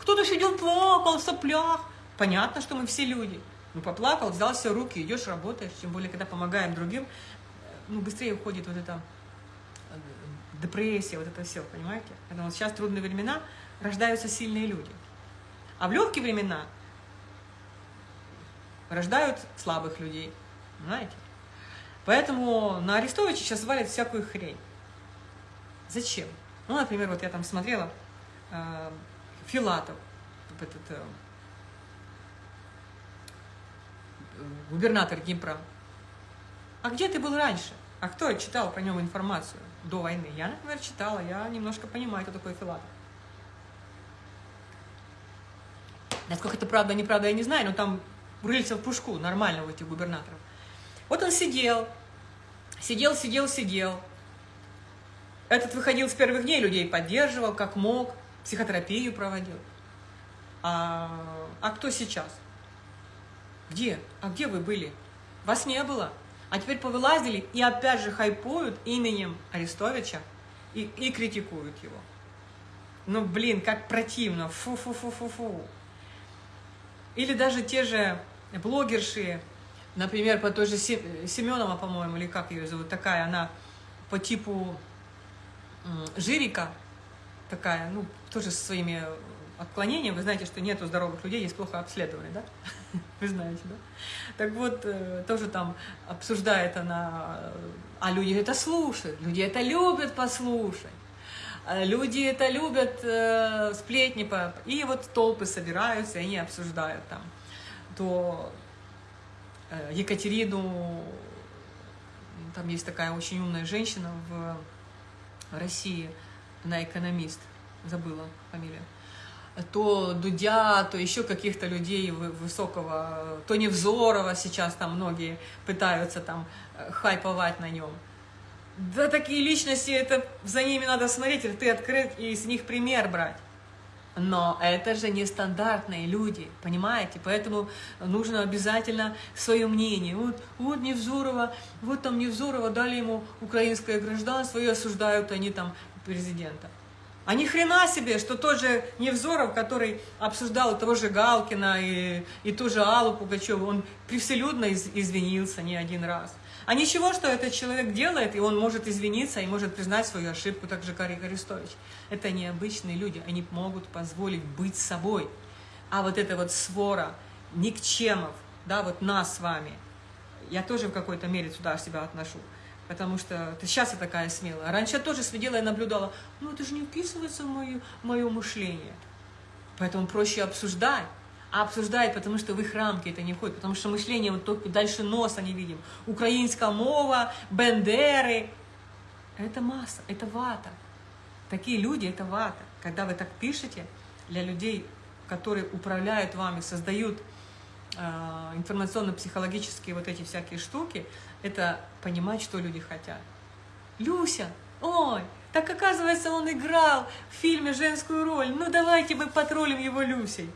Кто-то сидел, плакал в соплях. Понятно, что мы все люди. Ну, поплакал, взял все руки, идешь, работаешь. Тем более, когда помогаем другим, ну, быстрее уходит вот эта э, депрессия, вот это все, понимаете? Вот сейчас трудные времена, рождаются сильные люди. А в легкие времена рождают слабых людей, знаете? Поэтому на Арестовича сейчас валят всякую хрень. Зачем? Ну, например, вот я там смотрела э, Филатов, этот э, губернатор Днепра. А где ты был раньше? А кто читал про него информацию до войны? Я, например, читала, я немножко понимаю, кто такой Филатов. Насколько это правда, неправда, я не знаю, но там рыльца в пушку нормально у этих губернаторов. Вот он сидел, сидел, сидел, сидел, этот выходил с первых дней, людей поддерживал, как мог, психотерапию проводил. А, а кто сейчас? Где? А где вы были? Вас не было. А теперь повылазили и опять же хайпуют именем Арестовича и, и критикуют его. Ну, блин, как противно. Фу-фу-фу-фу-фу. Или даже те же блогерши, например, по той же Семенова, по-моему, или как ее зовут, такая, она по типу жирика такая, ну, тоже со своими отклонениями. Вы знаете, что нету здоровых людей, есть плохо обследованные, да? Вы знаете, да? Так вот, э, тоже там обсуждает она, а люди это слушают, люди это любят послушать. А люди это любят э, сплетни, и вот толпы собираются, и они обсуждают там. То э, Екатерину, там есть такая очень умная женщина в России, она экономист, забыла фамилию, то Дудя, то еще каких-то людей высокого, то Невзорова сейчас там многие пытаются там э, хайповать на нем. Да такие личности, это за ними надо смотреть, ты открыть и с них пример брать. Но это же нестандартные люди, понимаете? Поэтому нужно обязательно свое мнение. Вот, вот Невзорова, вот там Невзорова дали ему украинское гражданство и осуждают они там президента. А ни хрена себе, что тот же Невзоров, который обсуждал того же Галкина и, и ту же Аллу Пугачеву, он превселюдно из, извинился не один раз. А ничего, что этот человек делает, и он может извиниться, и может признать свою ошибку, так же Карик Арестович. Это необычные люди, они могут позволить быть собой. А вот эта вот свора никчемов, да, вот нас с вами, я тоже в какой-то мере сюда себя отношу. Потому что ты сейчас я такая смелая. Раньше я тоже сидела и наблюдала, ну это же не вписывается в мое, мое мышление. Поэтому проще обсуждать. А обсуждать, потому что в их рамки это не входит. Потому что мышление вот только дальше носа не видим. Украинская мова, бендеры. Это масса, это вата. Такие люди – это вата. Когда вы так пишете, для людей, которые управляют вами, создают э, информационно-психологические вот эти всякие штуки, это понимать, что люди хотят. Люся, ой, так оказывается, он играл в фильме женскую роль, ну давайте мы потроллим его Люсей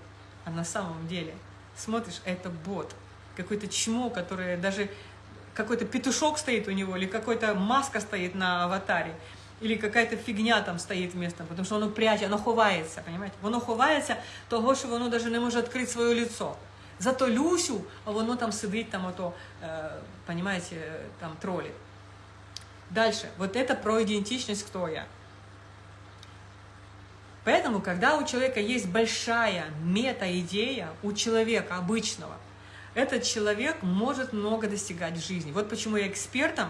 А на самом деле, смотришь, это бот, какой-то чмо, которое даже какой-то петушок стоит у него, или какой-то маска стоит на аватаре, или какая-то фигня там стоит вместо, потому что оно прячет, оно ховається, понимаете? Воно ховається того, що воно даже не може відкрити своє лицо. Зато Люсю, а воно там сидить, там ото, э, понимаете, там троллит. Дальше. Вот это про идентичность, кто я. Поэтому, когда у человека есть большая мета-идея, у человека обычного, этот человек может много достигать в жизни. Вот почему я экспертом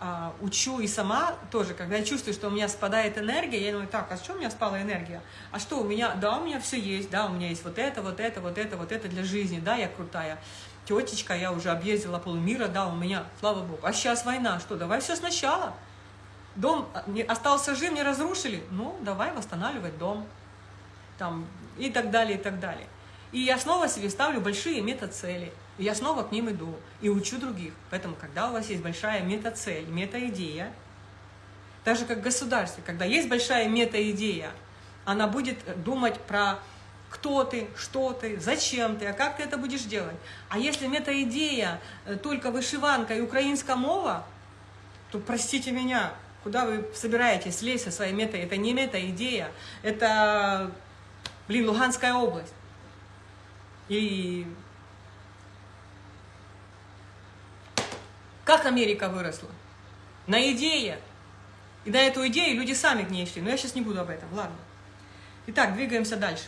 а, учу и сама тоже, когда я чувствую, что у меня спадает энергия, я думаю, так, а что у меня спала энергия? А что у меня? Да, у меня все есть, да, у меня есть вот это, вот это, вот это, вот это для жизни, да, я крутая. Тетечка, я уже объездила полмира, да, у меня, слава богу. А сейчас война, что, давай все сначала. Дом а, остался жив, не разрушили, ну, давай восстанавливать дом. Там, и так далее, и так далее. И я снова себе ставлю большие мета-цели. И я снова к ним иду и учу других. Поэтому, когда у вас есть большая мета-цель, мета-идея, так же как в государстве, когда есть большая мета-идея, она будет думать про кто ты, что ты, зачем ты, а как ты это будешь делать. А если мета-идея э, только вышиванка и украинская мова, то простите меня, куда вы собираетесь лезть со своей мета? Это не мета-идея, это, блин, Луганская область. И Как Америка выросла? На идее. И на эту идею люди сами к ней шли. Но я сейчас не буду об этом, ладно. Итак, двигаемся дальше.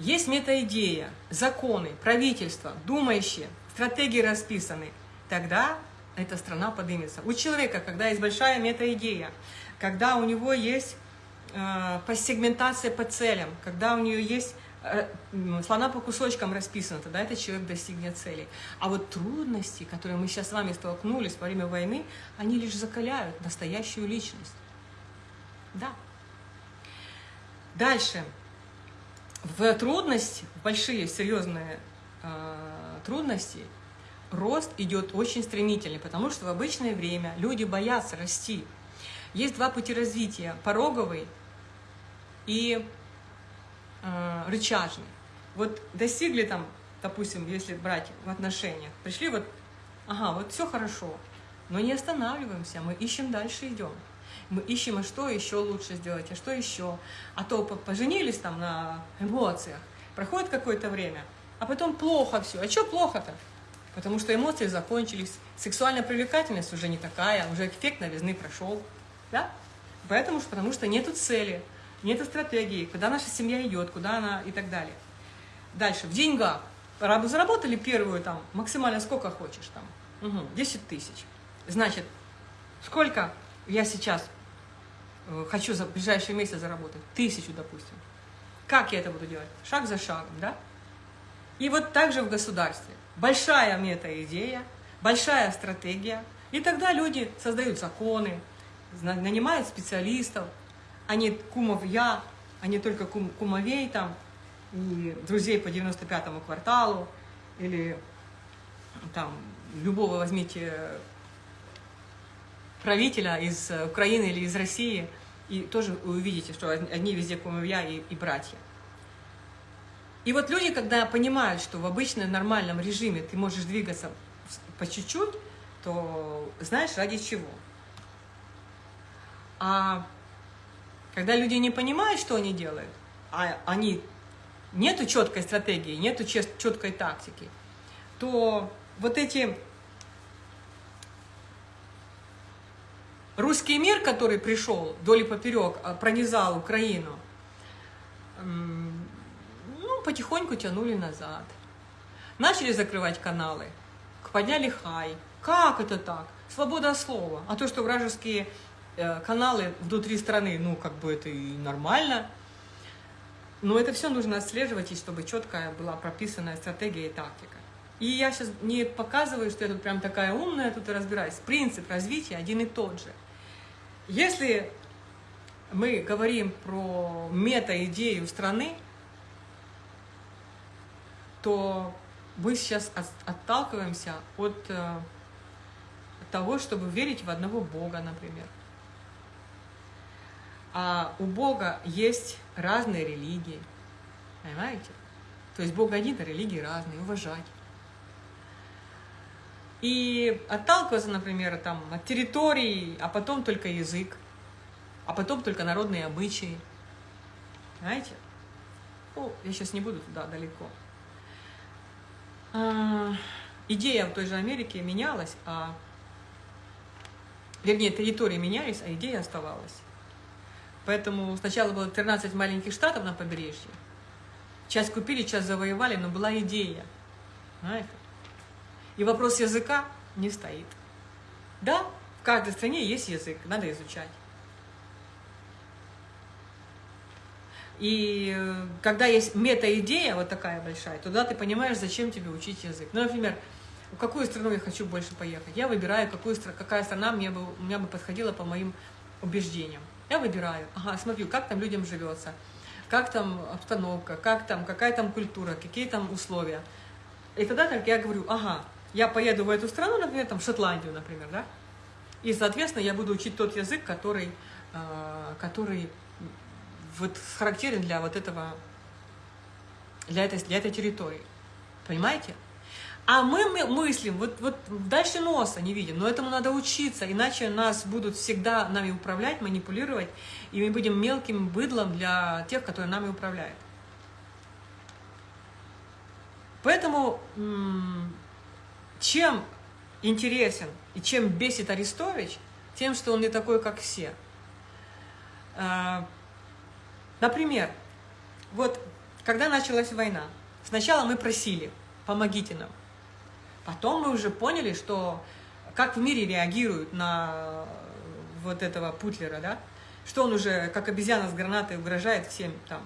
Есть метаидея, законы, правительство, думающие, стратегии расписаны. Тогда эта страна поднимется. У человека, когда есть большая метаидея, когда у него есть э, по сегментация по целям, когда у нее есть Э, слона по кусочкам расписано, тогда этот человек достигнет цели. А вот трудности, которые мы сейчас с вами столкнулись во время войны, они лишь закаляют настоящую личность. Да. Дальше. В трудности, в большие, серьезные э, трудности, рост идет очень стремительный, потому что в обычное время люди боятся расти. Есть два пути развития – пороговый и э, рычажный. Вот достигли там, допустим, если брать в отношениях, пришли вот, ага, вот все хорошо, но не останавливаемся, мы ищем дальше идем. Мы ищем, а что еще лучше сделать, а что еще. А то поженились там на эмоциях, проходит какое-то время, а потом плохо все. А что плохо-то? Потому что эмоции закончились, сексуальная привлекательность уже не такая, уже эффект новизны прошел. Да? Поэтому, потому что нету цели нет стратегии, куда наша семья идет, куда она и так далее. Дальше, в деньгах. Заработали первую там, максимально сколько хочешь там, угу, 10 тысяч. Значит, сколько я сейчас э, хочу за ближайшие месяцы заработать? Тысячу, допустим. Как я это буду делать? Шаг за шагом, да? И вот так же в государстве. Большая мета-идея, большая стратегия. И тогда люди создают законы, нанимают специалистов, а не кумов я, а не только кум, кумовей там, и друзей по 95-му кварталу, или там любого возьмите правителя из Украины или из России, И тоже увидите, что одни везде кумовья и, и братья. И вот люди, когда понимают, что в обычном нормальном режиме ты можешь двигаться по чуть-чуть, то знаешь, ради чего. А когда люди не понимают, что они делают, а они нету четкой стратегии, нету четкой тактики, то вот эти русский мир, который пришел вдоль и поперек, а, пронизал Украину, ну, потихоньку тянули назад. Начали закрывать каналы, подняли хай. Как это так? Свобода слова. А то, что вражеские э, каналы внутри страны, ну, как бы это и нормально. Но это все нужно отслеживать, и чтобы четкая была прописанная стратегия и тактика. И я сейчас не показываю, что я тут прям такая умная, тут и разбираюсь. Принцип развития один и тот же. Если мы говорим про мета-идею страны, то мы сейчас отталкиваемся от э, того, чтобы верить в одного Бога, например. А у Бога есть разные религии, понимаете? То есть Бог один, а религии разные, уважать. И отталкиваться, например, там, от территории, а потом только язык, а потом только народные обычаи. Знаете? Ну, я сейчас не буду туда далеко. Идея в той же Америке менялась, а вернее, территории менялись, а идея оставалась. Поэтому сначала было 13 маленьких штатов на побережье. Часть купили, часть завоевали, но была идея. Знаете? И вопрос языка не стоит. Да, в каждой стране есть язык, надо изучать. И э, когда есть мета-идея вот такая большая, туда ты понимаешь, зачем тебе учить язык. Ну, например, в какую страну я хочу больше поехать. Я выбираю, какую, какая страна мне бы, мне бы подходила по моим убеждениям. Я выбираю, ага, смотрю, как там людям живется, как там обстановка, как там, какая там культура, какие там условия. И тогда так я говорю, ага, я поеду в эту страну, например, там, в Шотландию, например, да, и, соответственно, я буду учить тот язык, который, э, который вот характерен для вот этого, для этой, для этой территории. Понимаете? А мы, мы мыслим, вот, вот дальше носа не видим, но этому надо учиться, иначе нас будут всегда нами управлять, манипулировать, и мы будем мелким быдлом для тех, которые нами управляют. Поэтому чем интересен и чем бесит Арестович, тем, что он не такой, как все. Например, вот когда началась война, сначала мы просили, помогите нам. Потом мы уже поняли, что как в мире реагируют на вот этого Путлера, да, что он уже, как обезьяна с гранатой, угрожает всем там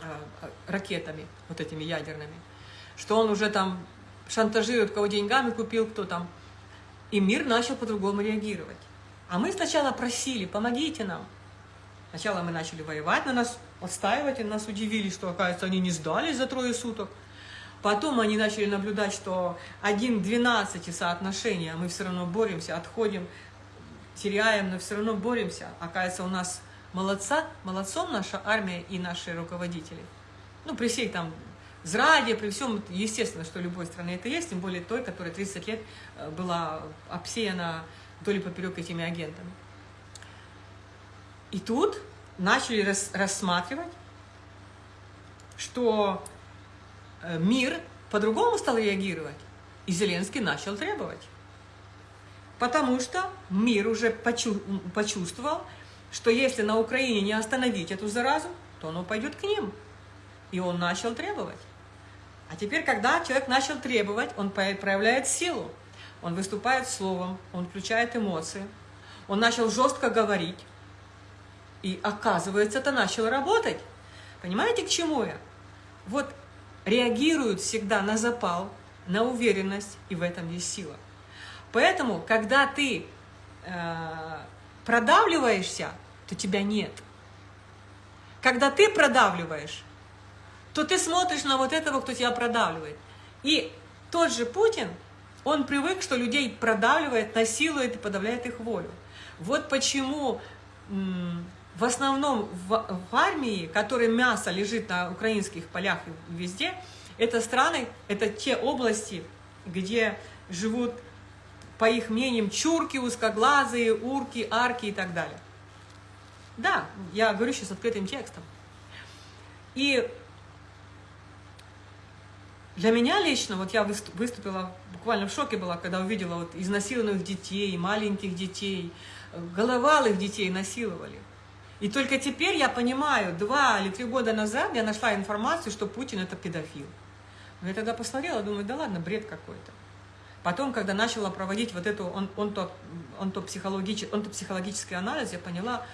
а, ракетами, вот этими ядерными, что он уже там шантажирует, кого деньгами купил, кто там. И мир начал по-другому реагировать. А мы сначала просили, помогите нам. Сначала мы начали воевать, на нас отстаивать, и нас удивили, что, оказывается, они не сдались за трое суток. Потом они начали наблюдать, что 1 к 12 соотношение, а мы все равно боремся, отходим, теряем, но все равно боремся. Оказывается, у нас молодца, молодцом наша армия и наши руководители. Ну, при всей там Зраде, при всем, естественно, что любой страны это есть, тем более той, которая 30 лет э, была обсеяна вдоль и поперек этими агентами. И тут начали рас, рассматривать, что э, мир по-другому стал реагировать, и Зеленский начал требовать. Потому что мир уже почувствовал, что если на Украине не остановить эту заразу, то оно пойдет к ним. И он начал требовать. А теперь, когда человек начал требовать, он проявляет силу. Он выступает словом, он включает эмоции. Он начал жестко говорить. И оказывается, это начало работать. Понимаете, к чему я? Вот реагируют всегда на запал, на уверенность, и в этом есть сила. Поэтому, когда ты э, продавливаешься, то тебя нет. Когда ты продавливаешь, то ты смотришь на вот этого, кто тебя продавливает. И тот же Путин, он привык, что людей продавливает, насилует и подавляет их волю. Вот почему в основном в, в армии, которой мясо лежит на украинских полях и везде, это страны, это те области, где живут, по их мнениям, чурки, узкоглазые, урки, арки и так далее. Да, я говорю сейчас открытым текстом. И для меня лично, вот я выступила, буквально в шоке была, когда увидела вот изнасилованных детей, маленьких детей, головалых детей насиловали. И только теперь я понимаю, два или три года назад я нашла информацию, что Путин это педофил. Но я тогда посмотрела, думаю, да ладно, бред какой-то. Потом, когда начала проводить вот эту он, он то, он то психологический, он то психологический анализ, я поняла,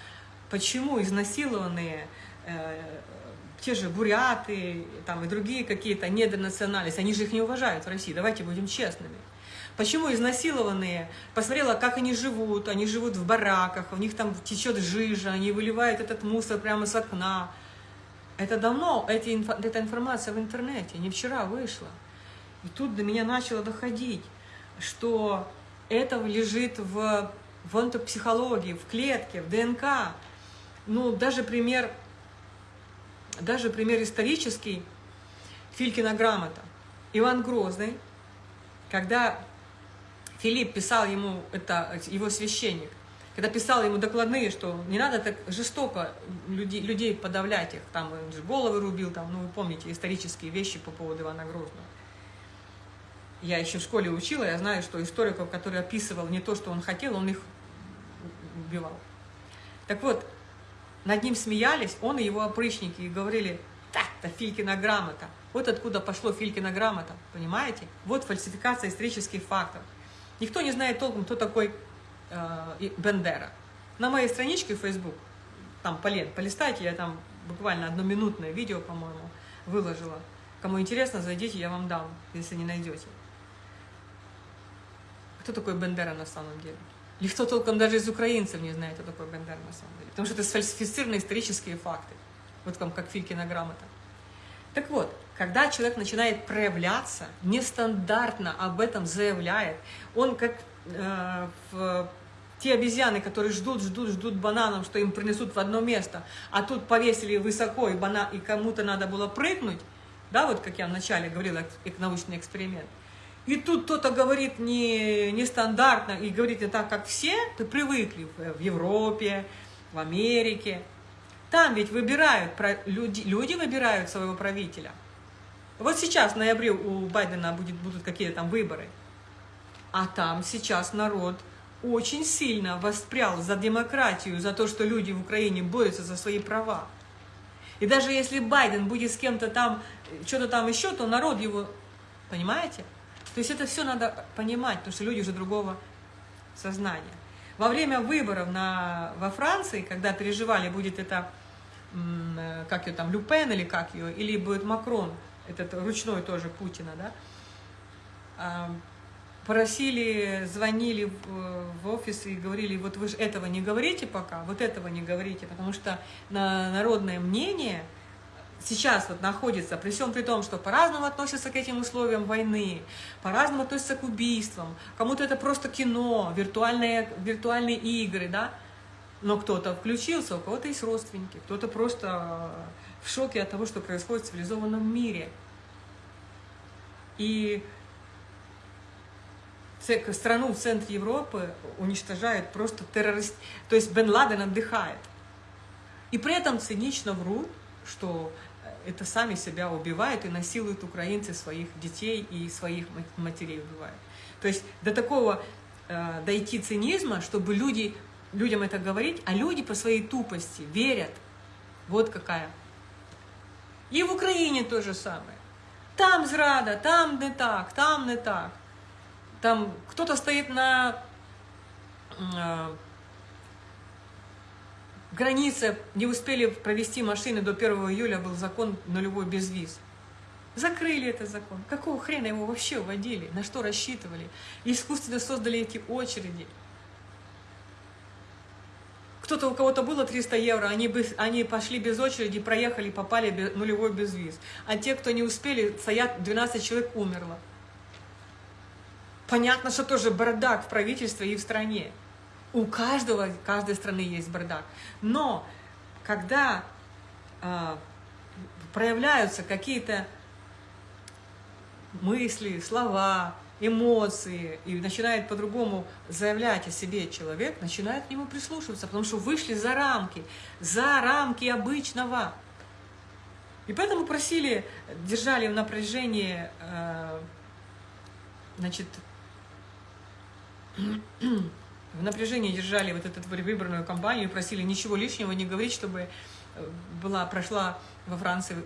почему изнасилованные э, те же буряты там, и другие какие-то недонациональности, они же их не уважают в России, давайте будем честными. Почему изнасилованные? Посмотрела, как они живут. Они живут в бараках, у них там течет жижа, они выливают этот мусор прямо с окна. Это давно, эти, эта информация в интернете, не вчера вышла. И тут до меня начало доходить, что это лежит в, в онтопсихологии, в клетке, в ДНК. Ну, даже пример, даже пример исторический, Филькина грамота. Иван Грозный, когда Филипп писал ему, это его священник, когда писал ему докладные, что не надо так жестоко людей, людей подавлять их, там он же головы рубил, там, ну вы помните исторические вещи по поводу Ивана Грозного. Я еще в школе учила, я знаю, что историков, который описывал не то, что он хотел, он их убивал. Так вот, над ним смеялись, он и его опричники, и говорили, так-то Филькина грамота. Вот откуда пошло Филькина грамота, понимаете? Вот фальсификация исторических фактов. Никто не знает толком, кто такой э, Бендера. На моей страничке в Facebook, там полен, полистайте, я там буквально одноминутное видео, по-моему, выложила. Кому интересно, зайдите, я вам дам, если не найдете. Кто такой Бендера на самом деле? Никто толком даже из украинцев не знает, кто такой Бендера на самом деле. Потому что это сфальсифицированные исторические факты. Вот там, как Филькина грамота. Так вот, когда человек начинает проявляться, нестандартно об этом заявляет, он как э, в, те обезьяны, которые ждут, ждут, ждут бананов, что им принесут в одно место, а тут повесили высоко, и, бана, и кому-то надо было прыгнуть, да, вот как я вначале говорила, научный эксперимент, и тут кто-то говорит не, нестандартно и говорит не так, как все, ты привыкли в Европе, в Америке. Там ведь выбирают, люди, люди выбирают своего правителя – вот сейчас в ноябре у Байдена будет, будут какие-то там выборы. А там сейчас народ очень сильно воспрял за демократию, за то, что люди в Украине борются за свои права. И даже если Байден будет с кем-то там, что-то там еще, то народ его, понимаете? То есть это все надо понимать, потому что люди уже другого сознания. Во время выборов на, во Франции, когда переживали, будет это, э, как ее там, Люпен или как ее, или будет Макрон, этот ручной тоже Путина, да, а, просили, звонили в офис и говорили, вот вы же этого не говорите пока, вот этого не говорите, потому что на народное мнение сейчас вот находится, при всем при том, что по-разному относятся к этим условиям войны, по-разному относятся к убийствам, кому-то это просто кино, виртуальные, виртуальные игры, да, но кто-то включился, у кого-то есть родственники, кто-то просто в шоке от того, что происходит в цивилизованном мире. И страну в центре Европы уничтожают просто террорист. То есть Бен Ладен отдыхает. И при этом цинично врут, что это сами себя убивают и насилуют украинцы своих детей и своих матерей убивают. То есть до такого э, дойти цинизма, чтобы люди, людям это говорить, а люди по своей тупости верят. Вот какая и в Україні то же саме. Там зрада, там не так, там не так. Там кто-то стоит на э, границе, не успели провести машины до 1 июля, был закон нулевой без виз. Закрыли этот закон. Какого хрена его вообще вводили? На что рассчитывали? Искусственно создали эти очереди. Кто-то, у кого-то было 300 евро, они, бы, они пошли без очереди, проехали, попали без, нулевой безвиз. А те, кто не успели, стоят, 12 человек умерло. Понятно, что тоже бардак в правительстве и в стране. У каждого, каждой страны есть бардак. Но когда э, проявляются какие-то мысли, слова, эмоции, и начинает по-другому заявлять о себе человек, начинает к нему прислушиваться, потому что вышли за рамки, за рамки обычного. И поэтому просили, держали в напряжении, э, значит, в напряжении держали вот эту выбранную кампанию, просили ничего лишнего не говорить, чтобы э, была, прошла во Франции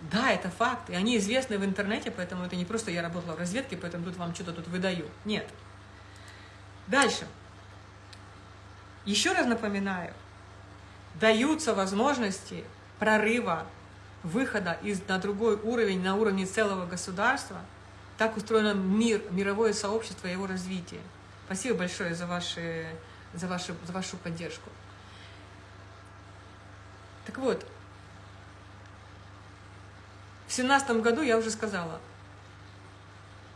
да, это факт, и они известны в интернете, поэтому это не просто я работала в разведке, поэтому тут вам что-то тут выдаю. Нет. Дальше. Еще раз напоминаю, даются возможности прорыва, выхода из, на другой уровень, на уровне целого государства. Так устроено мир, мировое сообщество и его развитие. Спасибо большое за, ваши, за, ваши, за вашу поддержку. Так вот, в семнадцатом году я уже сказала,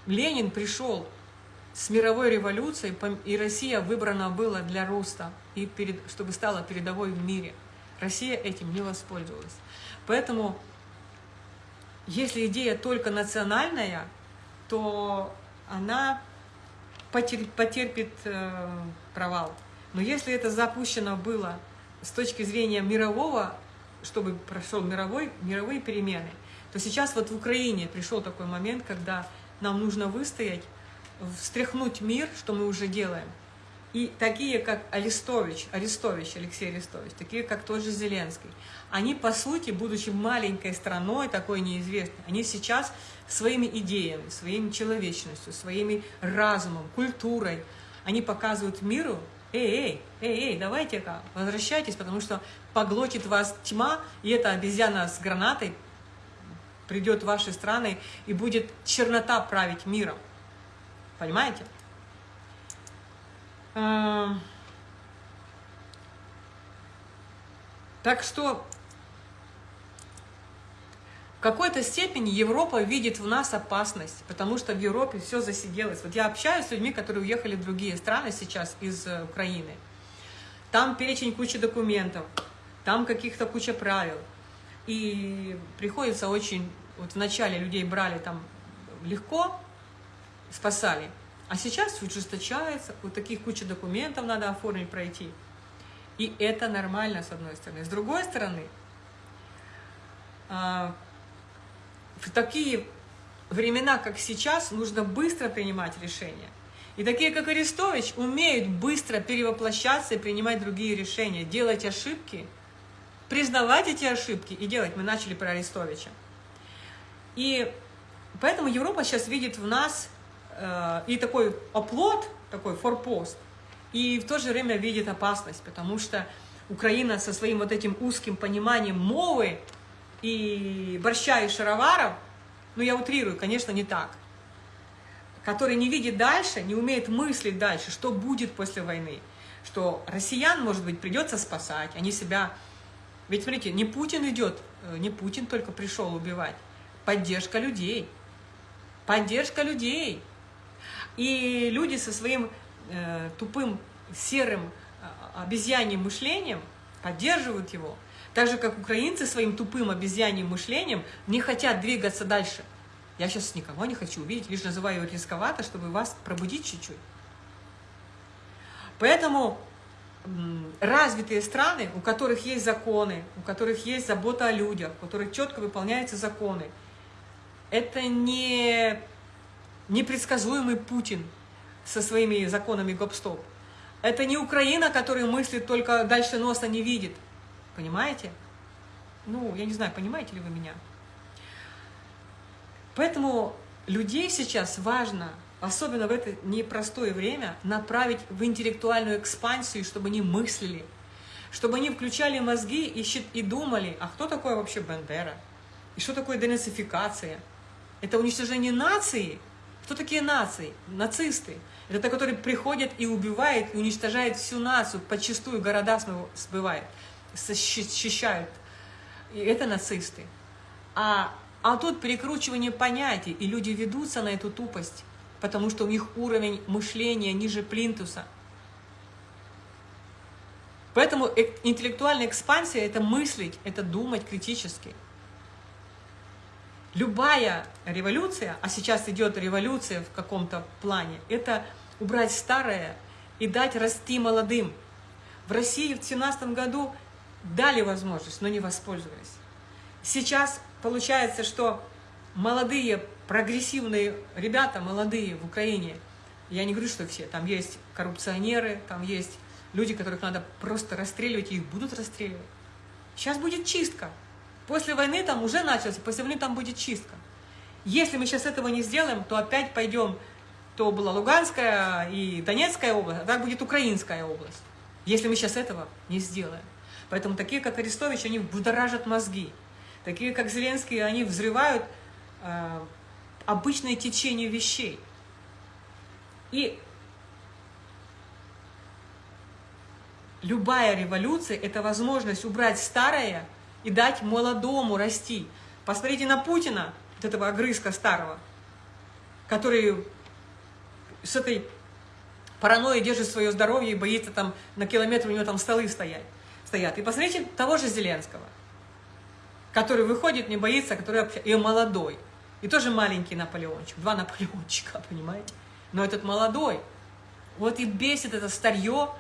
Ленин пришел с мировой революцией, и Россия выбрана была для роста, и перед, чтобы стала передовой в мире. Россия этим не воспользовалась. Поэтому, если идея только национальная, то она потерпит, потерпит э, провал. Но если это запущено было с точки зрения мирового, чтобы прошел мировой, мировые перемены, то сейчас вот в Украине пришел такой момент, когда нам нужно выстоять, встряхнуть мир, что мы уже делаем. И такие, как Арестович, Арестович, Алексей Арестович, такие, как тот же Зеленский, они, по сути, будучи маленькой страной, такой неизвестной, они сейчас своими идеями, своими человечностью, своими разумом, культурой, они показывают миру, эй, эй, эй, эй, давайте-ка, возвращайтесь, потому что поглотит вас тьма, и эта обезьяна с гранатой придет в ваши страны и будет чернота править миром. Понимаете? Эм. Так что в какой-то степени Европа видит в нас опасность, потому что в Европе все засиделось. Вот я общаюсь с людьми, которые уехали в другие страны сейчас из э, Украины. Там перечень кучи документов, там каких-то куча правил. И приходится очень вот вначале людей брали там легко, спасали, а сейчас ужесточается, вот таких куча документов надо оформить, пройти. И это нормально, с одной стороны. С другой стороны, а, в такие времена, как сейчас, нужно быстро принимать решения. И такие, как Арестович, умеют быстро перевоплощаться и принимать другие решения, делать ошибки, признавать эти ошибки и делать. Мы начали про Арестовича. И поэтому Европа сейчас видит в нас э, и такой оплот, такой форпост, и в то же время видит опасность, потому что Украина со своим вот этим узким пониманием мовы и борща и шароваров, ну я утрирую, конечно, не так, который не видит дальше, не умеет мыслить дальше, что будет после войны, что россиян, может быть, придется спасать, они себя... Ведь, смотрите, не Путин идет, э, не Путин только пришел убивать, поддержка людей. Поддержка людей. И люди со своим э, тупым, серым, э, обезьяньим мышлением поддерживают его. Так же, как украинцы своим тупым обезьяньим мышлением не хотят двигаться дальше. Я сейчас никого не хочу увидеть, лишь называю рисковато, чтобы вас пробудить чуть-чуть. Поэтому развитые страны, у которых есть законы, у которых есть забота о людях, у которых четко выполняются законы, это не непредсказуемый Путин со своими законами гоп-стоп. Это не Украина, которая мыслит только дальше носа не видит. Понимаете? Ну, я не знаю, понимаете ли вы меня? Поэтому людей сейчас важно, особенно в это непростое время, направить в интеллектуальную экспансию, чтобы они мыслили, чтобы они включали мозги и, думали, а кто такой вообще Бандера? И что такое денацификация? Это уничтожение нации. Кто такие нации? Нацисты. Это те, которые приходят и убивают, и уничтожают всю нацию, подчастую города сбывают, защищают. И это нацисты. А, а тут перекручивание понятий, и люди ведутся на эту тупость, потому что у них уровень мышления ниже плинтуса. Поэтому интеллектуальная экспансия – это мыслить, это думать критически. Любая революция, а сейчас идет революция в каком-то плане, это убрать старое и дать расти молодым. В России в 2017 году дали возможность, но не воспользовались. Сейчас получается, что молодые, прогрессивные ребята, молодые в Украине, я не говорю, что все, там есть коррупционеры, там есть люди, которых надо просто расстреливать, и их будут расстреливать. Сейчас будет чистка. После войны там уже начался, после войны там будет чистка. Если мы сейчас этого не сделаем, то опять пойдем, то была Луганская и Донецкая область, а так будет Украинская область. Если мы сейчас этого не сделаем. Поэтому такие, как Арестович, они будоражат мозги. Такие, как Зеленский, они взрывают э, обычное течение вещей. И любая революция – это возможность убрать старое и дать молодому расти. Посмотрите на Путина, вот этого огрызка старого, который с этой паранойей держит свое здоровье и боится там на километр у него там столы стоять, стоят. И посмотрите того же Зеленского, который выходит, не боится, который и молодой. И тоже маленький Наполеончик, два Наполеончика, понимаете? Но этот молодой, вот и бесит это старье,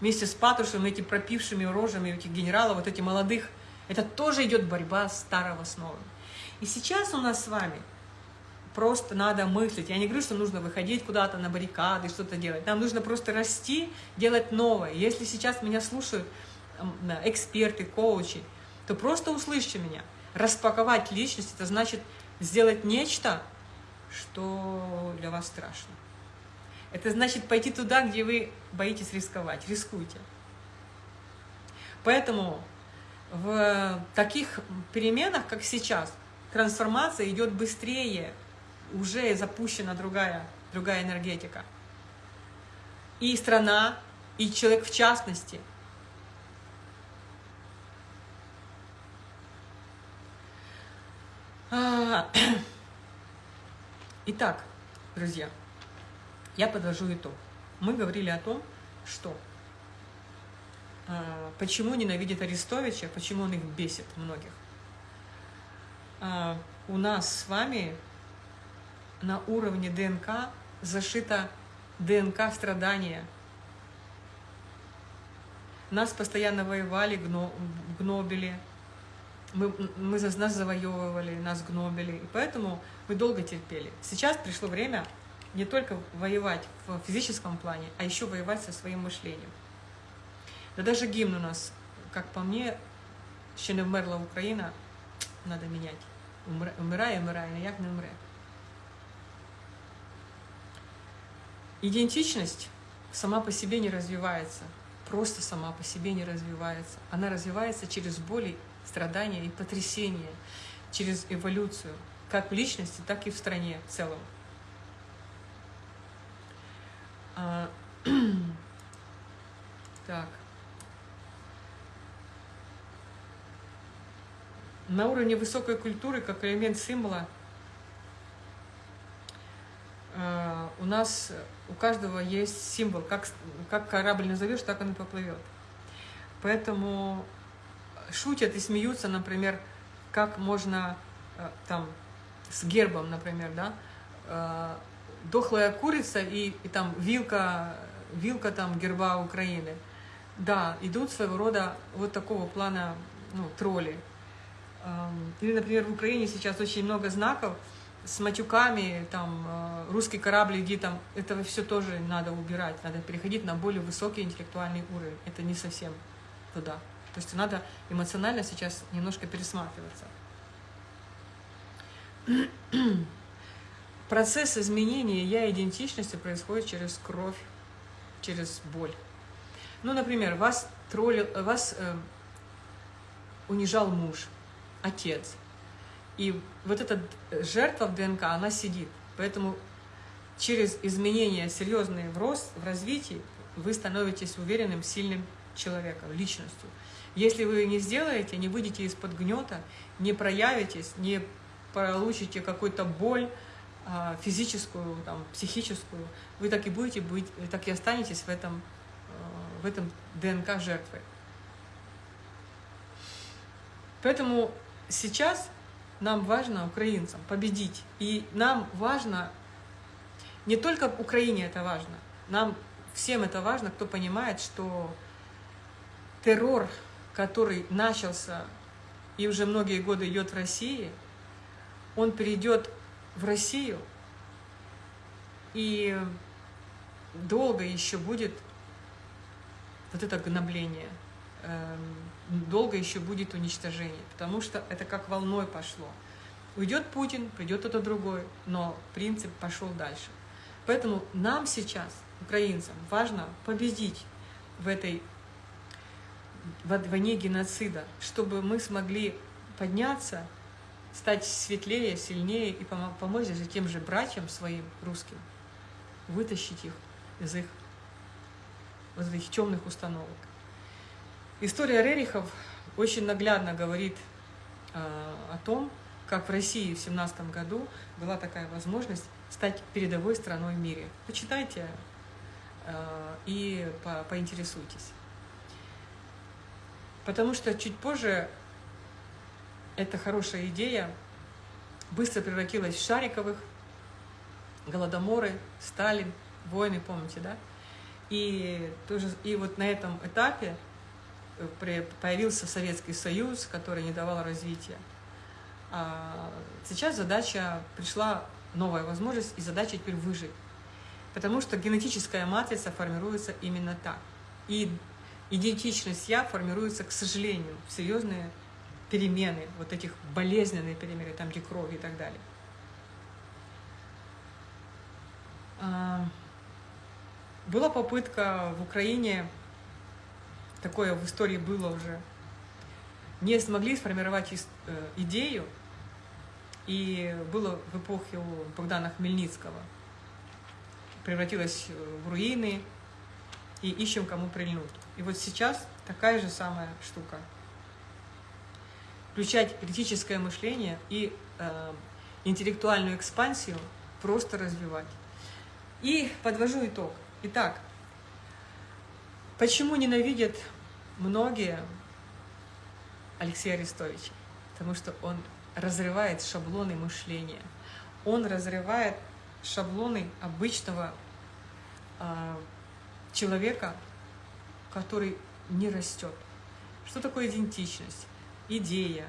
вместе с Патрушевым, эти пропившими рожами этих генералов, вот этих молодых, это тоже идет борьба старого с новым. И сейчас у нас с вами просто надо мыслить. Я не говорю, что нужно выходить куда-то на баррикады, что-то делать. Нам нужно просто расти, делать новое. Если сейчас меня слушают эксперты, коучи, то просто услышьте меня. Распаковать личность – это значит сделать нечто, что для вас страшно. Это значит пойти туда, где вы боитесь рисковать. Рискуйте. Поэтому в таких переменах, как сейчас, трансформация идет быстрее, уже запущена другая, другая энергетика. И страна, и человек в частности. А, итак, друзья, я подвожу итог. Мы говорили о том, что почему ненавидит Арестовича, почему он их бесит многих. Э, у нас с вами на уровне ДНК зашита ДНК страдания. Нас постоянно воевали, гнобили, мы, мы нас завоевывали, нас гнобили, и поэтому мы долго терпели. Сейчас пришло время не только воевать в физическом плане, а еще воевать со своим мышлением. Да даже гимн у нас, как по мне, ще не вмерла Украина, надо менять. Умирає, умирає, но як не умре. Идентичность сама по себе не развивается, просто сама по себе не развивается. Она развивается через боли, страдания и потрясения, через эволюцию, как в личности, так и в стране в целом. А, так. На уровне высокой культуры, как элемент символа, а, у нас у каждого есть символ. Как, как корабль назовешь, так он и поплывет. Поэтому шутят и смеются, например, как можно а, там с гербом, например, да, дохлая курица и, и там вилка, вилка там герба Украины. Да, идут своего рода вот такого плана ну, тролли. Или, например, в Украине сейчас очень много знаков с матюками, там, э, русский корабль, иди там, это все тоже надо убирать, надо переходить на более высокий интеллектуальный уровень. Это не совсем туда. То есть надо эмоционально сейчас немножко пересматриваться. Процесс изменения я-идентичности происходит через кровь, через боль. Ну, например, вас, троллил, вас э, унижал муж, отец. И вот эта жертва в ДНК, она сидит. Поэтому через изменения серьезные в рост, в развитии, вы становитесь уверенным, сильным человеком, личностью. Если вы не сделаете, не выйдете из-под гнета, не проявитесь, не получите какую-то боль, а, физическую, там, психическую, вы так и будете быть, так и останетесь в этом, э, в этом ДНК жертвы. Поэтому сейчас нам важно, украинцам, победить. И нам важно, не только Украине это важно, нам всем это важно, кто понимает, что террор, который начался и уже многие годы идет в России, он перейдет в Россию, и долго еще будет вот это гнобление, эм, долго еще будет уничтожение, потому что это как волной пошло. Уйдет Путин, придет кто-то другой, но принцип пошел дальше. Поэтому нам сейчас, украинцам, важно победить в этой войне геноцида, чтобы мы смогли подняться, стать светлее, сильнее и помочь даже тем же братьям своим русским, вытащить их из их вот этих темных установок. История Рерихов очень наглядно говорит э, о том, как в России в 17 году была такая возможность стать передовой страной в мире. Почитайте э, и по, поинтересуйтесь. Потому что чуть позже эта хорошая идея быстро превратилась в Шариковых, Голодоморы, Сталин, войны, помните, да? И, тоже, и вот на этом этапе появился Советский Союз, который не давал развития. А сейчас задача, пришла новая возможность, и задача теперь выжить. Потому что генетическая матрица формируется именно так. И идентичность «я» формируется, к сожалению, в серьезные перемены, вот этих болезненные перемены, там, где кровь и так далее. А, была попытка в Украине, такое в истории было уже, не смогли сформировать э, идею, и было в эпохе у Богдана Хмельницкого. Превратилось в руины, и ищем, кому прильнуть. И вот сейчас такая же самая штука. Включать критическое мышление и э, интеллектуальную экспансию просто развивать. И подвожу итог. Итак, почему ненавидят многие Алексея Арестовича? Потому что он разрывает шаблоны мышления. Он разрывает шаблоны обычного э, человека, который не растет. Что такое идентичность? Идея,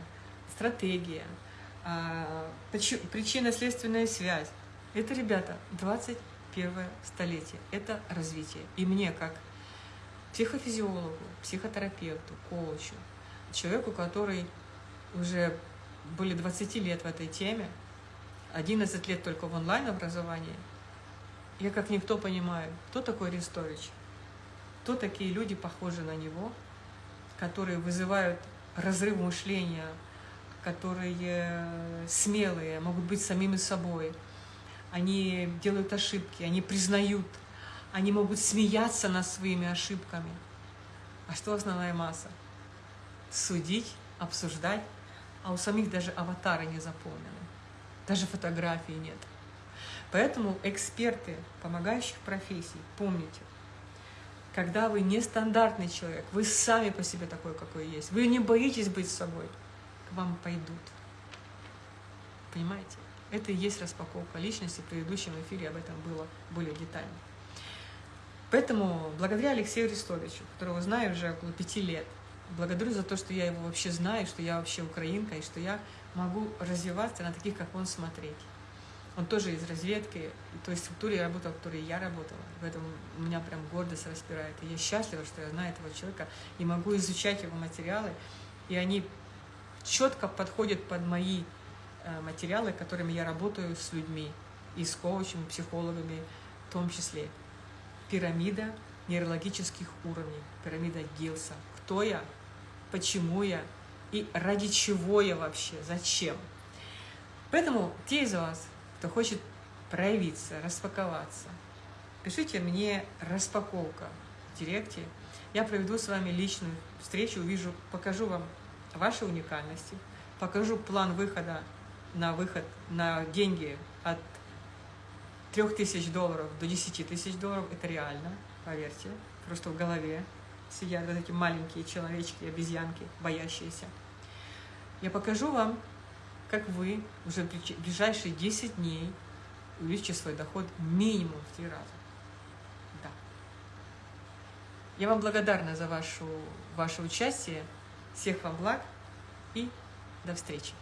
стратегия, э, причинно-следственная связь. Это, ребята, 20 21 столетие. Это развитие. И мне, как психофизиологу, психотерапевту, коучу, человеку, который уже более 20 лет в этой теме, 11 лет только в онлайн-образовании, я как никто понимаю, кто такой Арестович, кто такие люди, похожие на него, которые вызывают разрыв мышления, которые смелые, могут быть самими собой, они делают ошибки, они признают, они могут смеяться над своими ошибками. А что основная масса? Судить, обсуждать, а у самих даже аватары не заполнены, даже фотографий нет. Поэтому эксперты помогающих профессий, помните, когда вы нестандартный человек, вы сами по себе такой, какой есть, вы не боитесь быть собой, к вам пойдут. Понимаете? Это и есть распаковка личности. В предыдущем эфире об этом было более детально. Поэтому благодаря Алексею Арестовичу, которого знаю уже около пяти лет, благодарю за то, что я его вообще знаю, что я вообще украинка, и что я могу развиваться на таких, как он, смотреть. Он тоже из разведки, в той структуре работал, в которой я работала. Поэтому меня прям гордость распирает. И я счастлива, что я знаю этого человека и могу изучать его материалы. И они четко подходят под мои Э, материалы, которыми я работаю с людьми, и с коучами, психологами в том числе. Пирамида нейрологических уровней, пирамида Гилса. Кто я, почему я и ради чего я вообще, зачем. Поэтому те из вас, кто хочет проявиться, распаковаться, пишите мне распаковка в директе. Я проведу с вами личную встречу, увижу, покажу вам ваши уникальности, покажу план выхода на выход на деньги от 3000 долларов до 10 тысяч долларов, это реально, поверьте, просто в голове сидят вот эти маленькие человечки, обезьянки, боящиеся. Я покажу вам, как вы уже в ближайшие 10 дней увеличите свой доход минимум в три раза. Да. Я вам благодарна за вашу, ваше участие. Всех вам благ и до встречи.